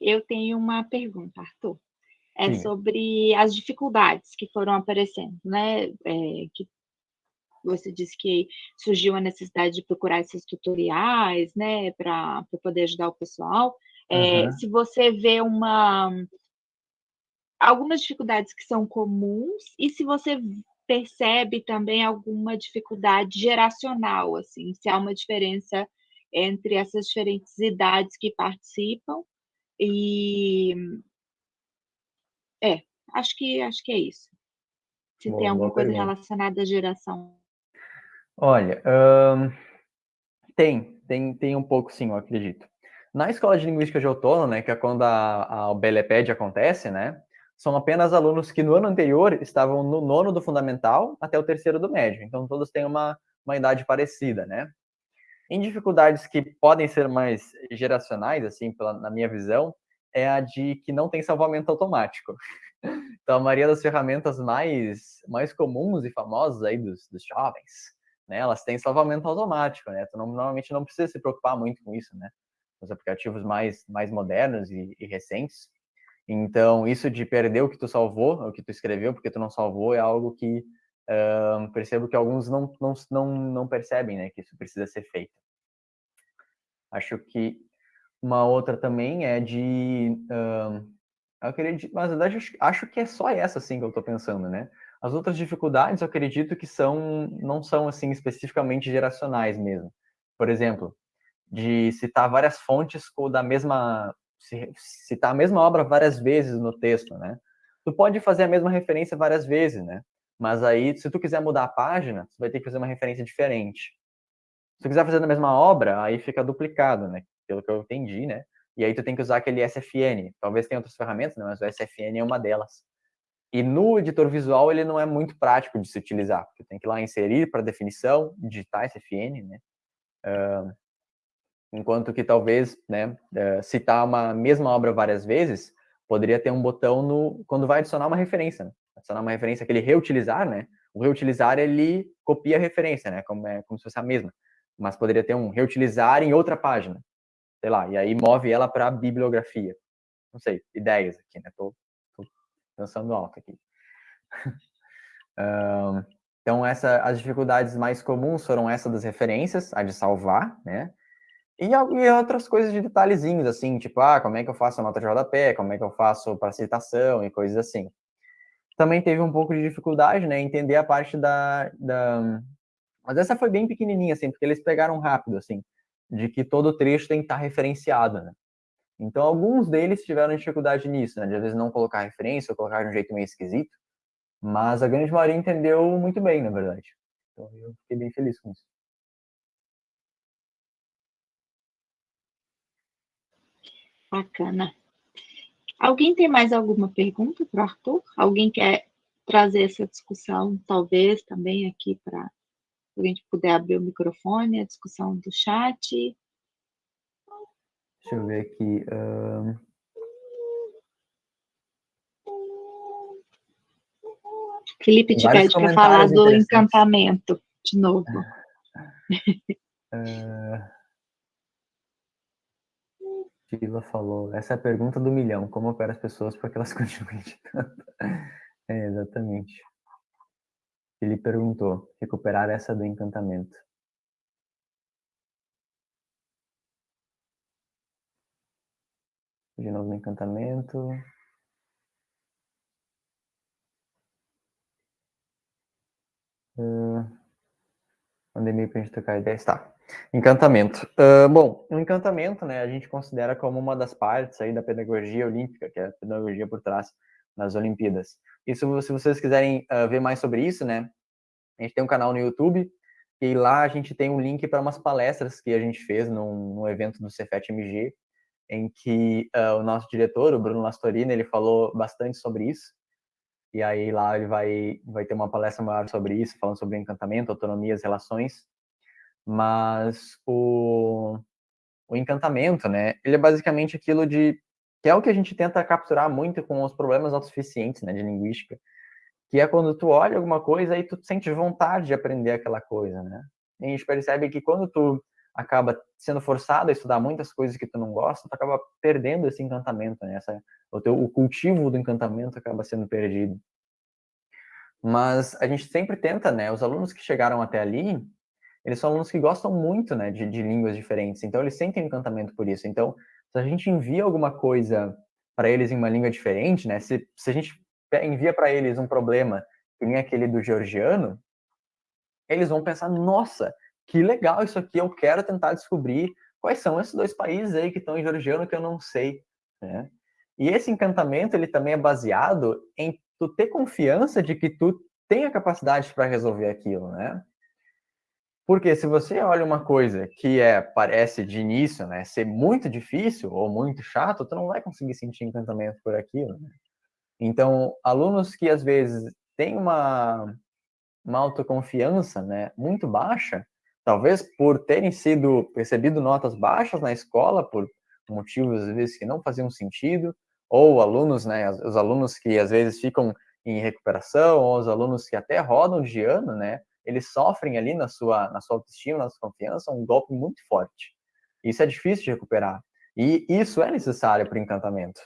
Eu tenho uma pergunta, Arthur é Sim. sobre as dificuldades que foram aparecendo, né? É, que você disse que surgiu a necessidade de procurar esses tutoriais, né, para poder ajudar o pessoal. É, uhum. Se você vê uma algumas dificuldades que são comuns e se você percebe também alguma dificuldade geracional, assim, se há uma diferença entre essas diferentes idades que participam e é, acho que acho que é isso. Se tem alguma coisa pergunta. relacionada à geração. Olha, tem, tem, tem um pouco sim, eu acredito. Na escola de linguística de outono, né, que é quando a, a Beleped acontece, né, são apenas alunos que no ano anterior estavam no nono do fundamental até o terceiro do médio. Então todos têm uma, uma idade parecida, né? Em dificuldades que podem ser mais geracionais, assim, pela, na minha visão, é a de que não tem salvamento automático. Então, a maioria das ferramentas mais, mais comuns e famosas aí dos, dos jovens, né, elas têm salvamento automático, né? Não, normalmente não precisa se preocupar muito com isso, né? Os aplicativos mais, mais modernos e, e recentes. Então, isso de perder o que tu salvou, o que tu escreveu, porque tu não salvou, é algo que uh, percebo que alguns não, não, não, não percebem, né? Que isso precisa ser feito. Acho que uma outra também é de... Uh, eu acredito, mas na verdade, acho que é só essa, assim, que eu estou pensando, né? As outras dificuldades, eu acredito que são, não são, assim, especificamente geracionais mesmo. Por exemplo, de citar várias fontes da mesma... citar a mesma obra várias vezes no texto, né? Tu pode fazer a mesma referência várias vezes, né? Mas aí, se tu quiser mudar a página, tu vai ter que fazer uma referência diferente. Se tu quiser fazer a mesma obra, aí fica duplicado, né? Pelo que eu entendi, né? E aí tu tem que usar aquele SFN. Talvez tenha outras ferramentas, né? mas o SFN é uma delas. E no editor visual ele não é muito prático de se utilizar, porque tem que ir lá inserir para definição, digitar SFN, né? Uh, enquanto que talvez, né, uh, citar uma mesma obra várias vezes, poderia ter um botão no quando vai adicionar uma referência, né? adicionar uma referência, aquele reutilizar, né? O reutilizar ele copia a referência, né? Como é como se fosse a mesma, mas poderia ter um reutilizar em outra página sei lá, e aí move ela para a bibliografia. Não sei, ideias aqui, né? Tô, tô pensando alto aqui. um, então, essa, as dificuldades mais comuns foram essa das referências, a de salvar, né? E, e outras coisas de detalhezinhos, assim, tipo, ah, como é que eu faço a nota de rodapé, como é que eu faço para citação e coisas assim. Também teve um pouco de dificuldade, né, entender a parte da, da... Mas essa foi bem pequenininha, assim, porque eles pegaram rápido, assim de que todo trecho tem que estar referenciado, né? Então, alguns deles tiveram dificuldade nisso, né? De às vezes não colocar referência ou colocar de um jeito meio esquisito, mas a grande maioria entendeu muito bem, na verdade. Então, eu fiquei bem feliz com isso. Bacana. Alguém tem mais alguma pergunta para o Arthur? Alguém quer trazer essa discussão, talvez, também aqui para a gente puder abrir o microfone, a discussão do chat. Deixa eu ver aqui. Um... Felipe te pede para falar do encantamento, de novo. Uh... Sheila falou, essa é a pergunta do milhão, como opera as pessoas para que elas continuem editando? É, exatamente. Ele perguntou: recuperar essa do encantamento. De novo no encantamento. Uh, mandei meio para a gente trocar ideia. Está. Encantamento. Uh, bom, o encantamento, né, a gente considera como uma das partes aí da pedagogia olímpica, que é a pedagogia por trás nas Olimpíadas. E se, vocês quiserem uh, ver mais sobre isso, né, a gente tem um canal no YouTube e lá a gente tem um link para umas palestras que a gente fez num, num evento do Cefet-MG, em que uh, o nosso diretor, o Bruno Lastorina, ele falou bastante sobre isso. E aí lá ele vai, vai ter uma palestra maior sobre isso, falando sobre encantamento, autonomia, as relações. Mas o, o encantamento, né, ele é basicamente aquilo de que é o que a gente tenta capturar muito com os problemas autossuficientes, né, de linguística, que é quando tu olha alguma coisa e tu sente vontade de aprender aquela coisa, né? E a gente percebe que quando tu acaba sendo forçado a estudar muitas coisas que tu não gosta, tu acaba perdendo esse encantamento, né? Essa, o, teu, o cultivo do encantamento acaba sendo perdido. Mas a gente sempre tenta, né? Os alunos que chegaram até ali, eles são alunos que gostam muito, né, de, de línguas diferentes. Então eles sentem encantamento por isso. Então se a gente envia alguma coisa para eles em uma língua diferente, né? Se, se a gente envia para eles um problema que nem aquele do georgiano, eles vão pensar, nossa, que legal isso aqui, eu quero tentar descobrir quais são esses dois países aí que estão em georgiano que eu não sei, né? E esse encantamento, ele também é baseado em tu ter confiança de que tu tem a capacidade para resolver aquilo, né? Porque se você olha uma coisa que é parece de início, né, ser muito difícil ou muito chato, tu não vai conseguir sentir encantamento por aquilo. Né? Então, alunos que às vezes têm uma, uma autoconfiança, né, muito baixa, talvez por terem sido percebido notas baixas na escola, por motivos às vezes que não faziam sentido, ou alunos, né, os alunos que às vezes ficam em recuperação, ou os alunos que até rodam de ano, né, eles sofrem ali na sua, na sua autoestima, na sua confiança, um golpe muito forte. Isso é difícil de recuperar. E isso é necessário para o encantamento.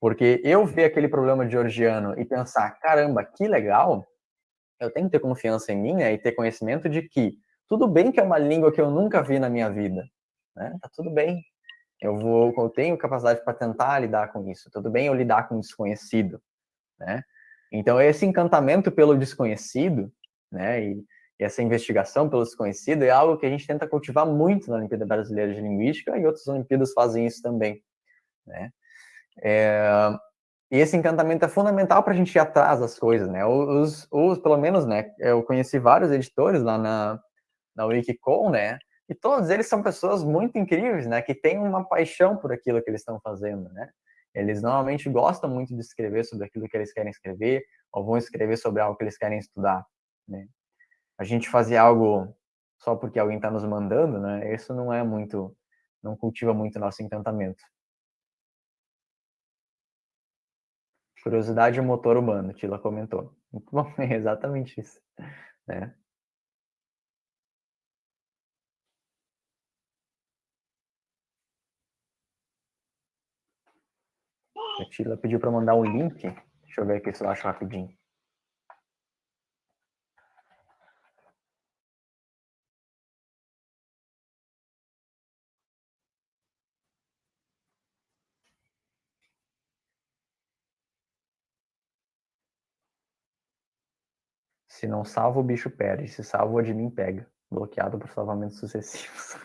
Porque eu ver aquele problema georgiano e pensar, caramba, que legal, eu tenho que ter confiança em mim né, e ter conhecimento de que tudo bem que é uma língua que eu nunca vi na minha vida, né? Tá tudo bem. Eu vou, eu tenho capacidade para tentar lidar com isso. Tudo bem eu lidar com o desconhecido, né? Então esse encantamento pelo desconhecido, né? E, e essa investigação pelo desconhecido é algo que a gente tenta cultivar muito na Olimpíada Brasileira de Linguística e outras Olimpíadas fazem isso também, né? É, e esse encantamento é fundamental para a gente ir atrás das coisas, né? Os, os, pelo menos, né? Eu conheci vários editores lá na, na Wikicon, né? E todos eles são pessoas muito incríveis, né? Que têm uma paixão por aquilo que eles estão fazendo, né? Eles normalmente gostam muito de escrever sobre aquilo que eles querem escrever, ou vão escrever sobre algo que eles querem estudar, né? A gente fazer algo só porque alguém está nos mandando, né? Isso não é muito, não cultiva muito nosso encantamento. Curiosidade e motor humano, Tila comentou. Muito bom, é exatamente isso. Né? A Tila pediu para mandar um link. Deixa eu ver aqui se eu acho rapidinho. Se não salva, o bicho perde. Se salva, o admin pega. Bloqueado por salvamentos sucessivos.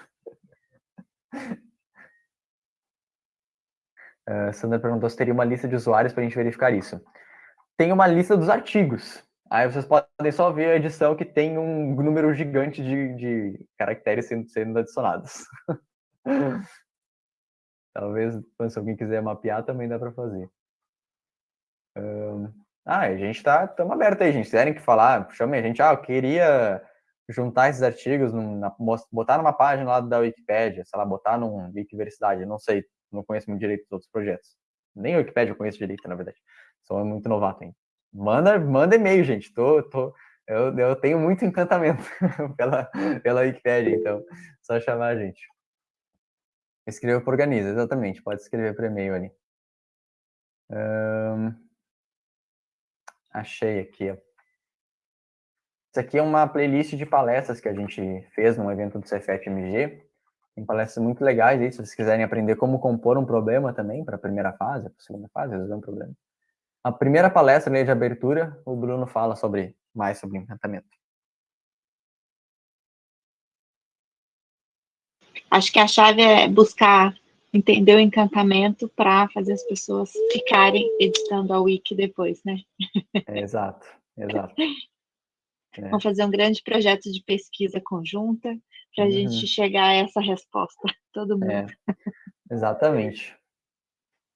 uh, Sandra perguntou se teria uma lista de usuários para a gente verificar isso. Tem uma lista dos artigos. Aí vocês podem só ver a edição que tem um número gigante de, de caracteres sendo, sendo adicionados. Talvez, se alguém quiser mapear, também dá para fazer. Ah, a gente tá, estamos aberto aí, gente. Se quiserem que falar, chame a gente. Ah, eu queria juntar esses artigos, na, botar numa página lá da Wikipédia, sei lá, botar num Wikiversidade, não sei, não conheço muito direito dos outros projetos. Nem a Wikipédia eu conheço direito, na verdade. Sou muito novato ainda. Manda, manda e-mail, gente. Tô, tô, eu, eu tenho muito encantamento pela, pela Wikipédia, então só chamar a gente. Escreva para Organiza, exatamente. Pode escrever por e-mail ali. Um... Achei aqui. Isso aqui é uma playlist de palestras que a gente fez num evento do Cefet-MG. Tem palestras muito legais aí, se vocês quiserem aprender como compor um problema também para a primeira fase, para a segunda fase, resolver um problema. A primeira palestra ali de abertura, o Bruno fala sobre mais sobre encantamento. Acho que a chave é buscar entender o encantamento para fazer as pessoas ficarem editando a wiki depois, né? É, exato, exato. É. Vamos fazer um grande projeto de pesquisa conjunta para a uhum. gente chegar a essa resposta, todo mundo. É, exatamente.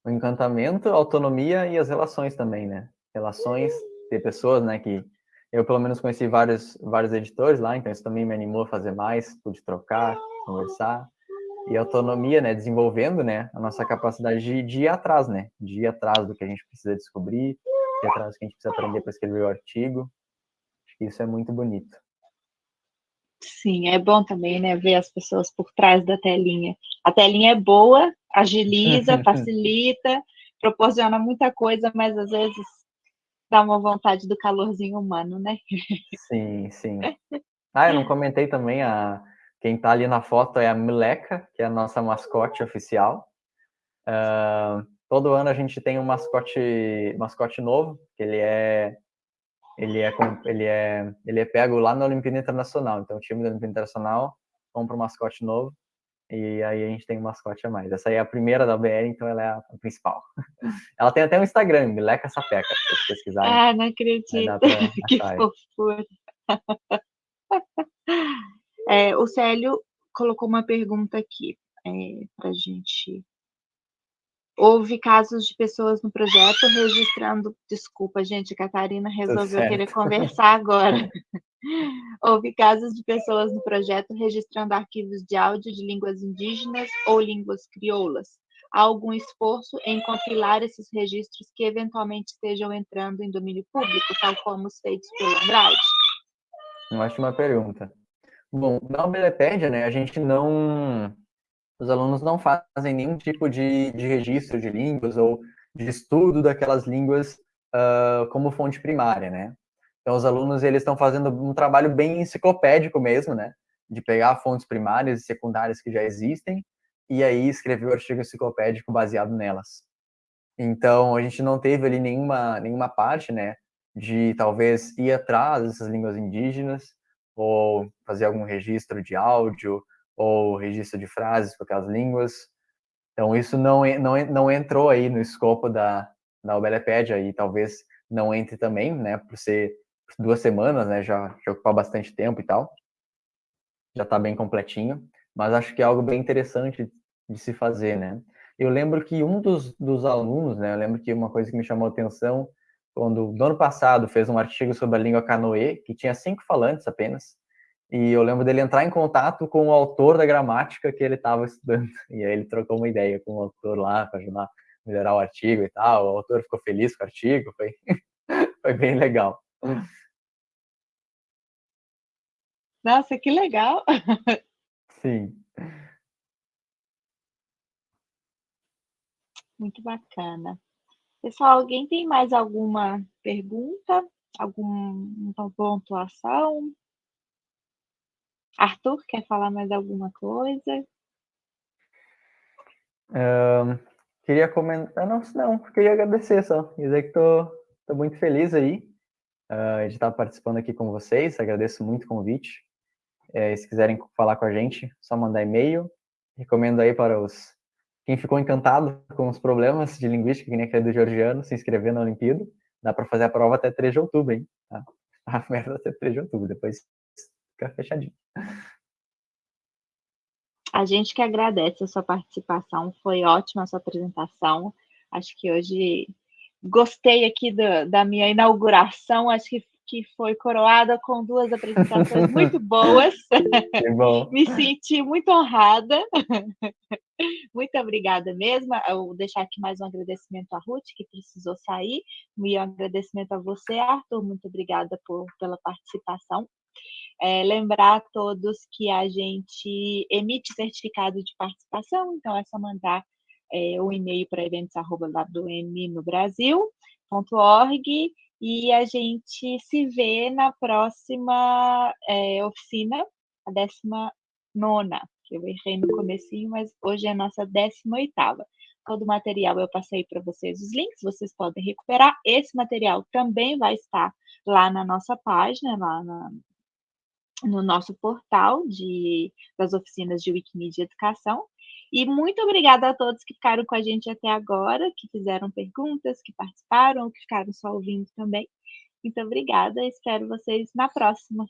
O encantamento, a autonomia e as relações também, né? Relações, ter pessoas, né, que eu pelo menos conheci vários, vários editores lá, então isso também me animou a fazer mais, pude trocar, conversar e autonomia, né, desenvolvendo, né, a nossa capacidade de, de, ir atrás, né, de ir atrás do que a gente precisa descobrir, de ir atrás do que a gente precisa aprender para escrever o artigo. Acho que isso é muito bonito. Sim, é bom também, né, ver as pessoas por trás da telinha. A telinha é boa, agiliza, facilita, proporciona muita coisa, mas às vezes dá uma vontade do calorzinho humano, né? Sim, sim. Ah, eu não comentei também a quem está ali na foto é a Mileca, que é a nossa mascote oficial. Uh, todo ano a gente tem um mascote, mascote novo, que ele é ele é ele é ele é pego lá na Olimpíada Internacional. Então o time da Olimpíada Internacional compra um mascote novo e aí a gente tem um mascote a mais. Essa aí é a primeira da BR, então ela é a principal. Ela tem até um Instagram, Mileca Sapeca, se vocês pesquisarem. Ah, não acredito. que fofura. É, o Célio colocou uma pergunta aqui é, para a gente. Houve casos de pessoas no projeto registrando. Desculpa, gente, a Catarina resolveu querer conversar agora. Houve casos de pessoas no projeto registrando arquivos de áudio de línguas indígenas ou línguas crioulas. Há algum esforço em compilar esses registros que eventualmente estejam entrando em domínio público, tal como os feitos pelo Andrade? Uma ótima pergunta. Bom, na Wikipedia, né, a gente não... Os alunos não fazem nenhum tipo de, de registro de línguas ou de estudo daquelas línguas uh, como fonte primária, né? Então, os alunos, eles estão fazendo um trabalho bem enciclopédico mesmo, né? De pegar fontes primárias e secundárias que já existem e aí escrever o artigo enciclopédico baseado nelas. Então, a gente não teve ali nenhuma, nenhuma parte, né? De talvez ir atrás dessas línguas indígenas ou fazer algum registro de áudio ou registro de frases para aquelas línguas. Então, isso não, não, não entrou aí no escopo da, da Obelepédia e talvez não entre também, né, por ser duas semanas, né, já, já ocupar bastante tempo e tal. Já está bem completinho, mas acho que é algo bem interessante de se fazer, né. Eu lembro que um dos, dos alunos, né, eu lembro que uma coisa que me chamou a atenção, quando no ano passado fez um artigo sobre a língua canoê, que tinha cinco falantes apenas, e eu lembro dele entrar em contato com o autor da gramática que ele estava estudando, e aí ele trocou uma ideia com o autor lá para ajudar a melhorar o artigo e tal, o autor ficou feliz com o artigo, foi, foi bem legal. Nossa, que legal! Sim. Muito bacana. Pessoal, alguém tem mais alguma pergunta? Alguma pontuação? Arthur, quer falar mais alguma coisa? Um, queria comentar, não, não, queria agradecer só, dizer que estou muito feliz aí uh, de estar participando aqui com vocês, agradeço muito o convite. É, se quiserem falar com a gente, só mandar e-mail. Recomendo aí para os quem ficou encantado com os problemas de linguística, que nem aquele do Georgiano, se inscrever na Olimpíada. Dá para fazer a prova até 3 de outubro, hein? Tá? A merda até 3 de outubro, depois fica fechadinho. A gente que agradece a sua participação, foi ótima a sua apresentação. Acho que hoje gostei aqui do, da minha inauguração, acho que, que foi coroada com duas apresentações muito boas. Me senti muito honrada. Muito obrigada mesmo. Eu vou deixar aqui mais um agradecimento à Ruth, que precisou sair, e um agradecimento a você, Arthur. Muito obrigada por, pela participação. É, lembrar a todos que a gente emite certificado de participação, então é só mandar é, o e-mail para eventos.wm no Brasil.org e a gente se vê na próxima é, oficina, a décima nona, eu errei no comecinho, mas hoje é a nossa décima oitava. Todo o material eu passei para vocês os links, vocês podem recuperar. Esse material também vai estar lá na nossa página, lá na, no nosso portal de, das oficinas de Wikimedia Educação. E muito obrigada a todos que ficaram com a gente até agora, que fizeram perguntas, que participaram, que ficaram só ouvindo também. Muito obrigada, espero vocês na próxima.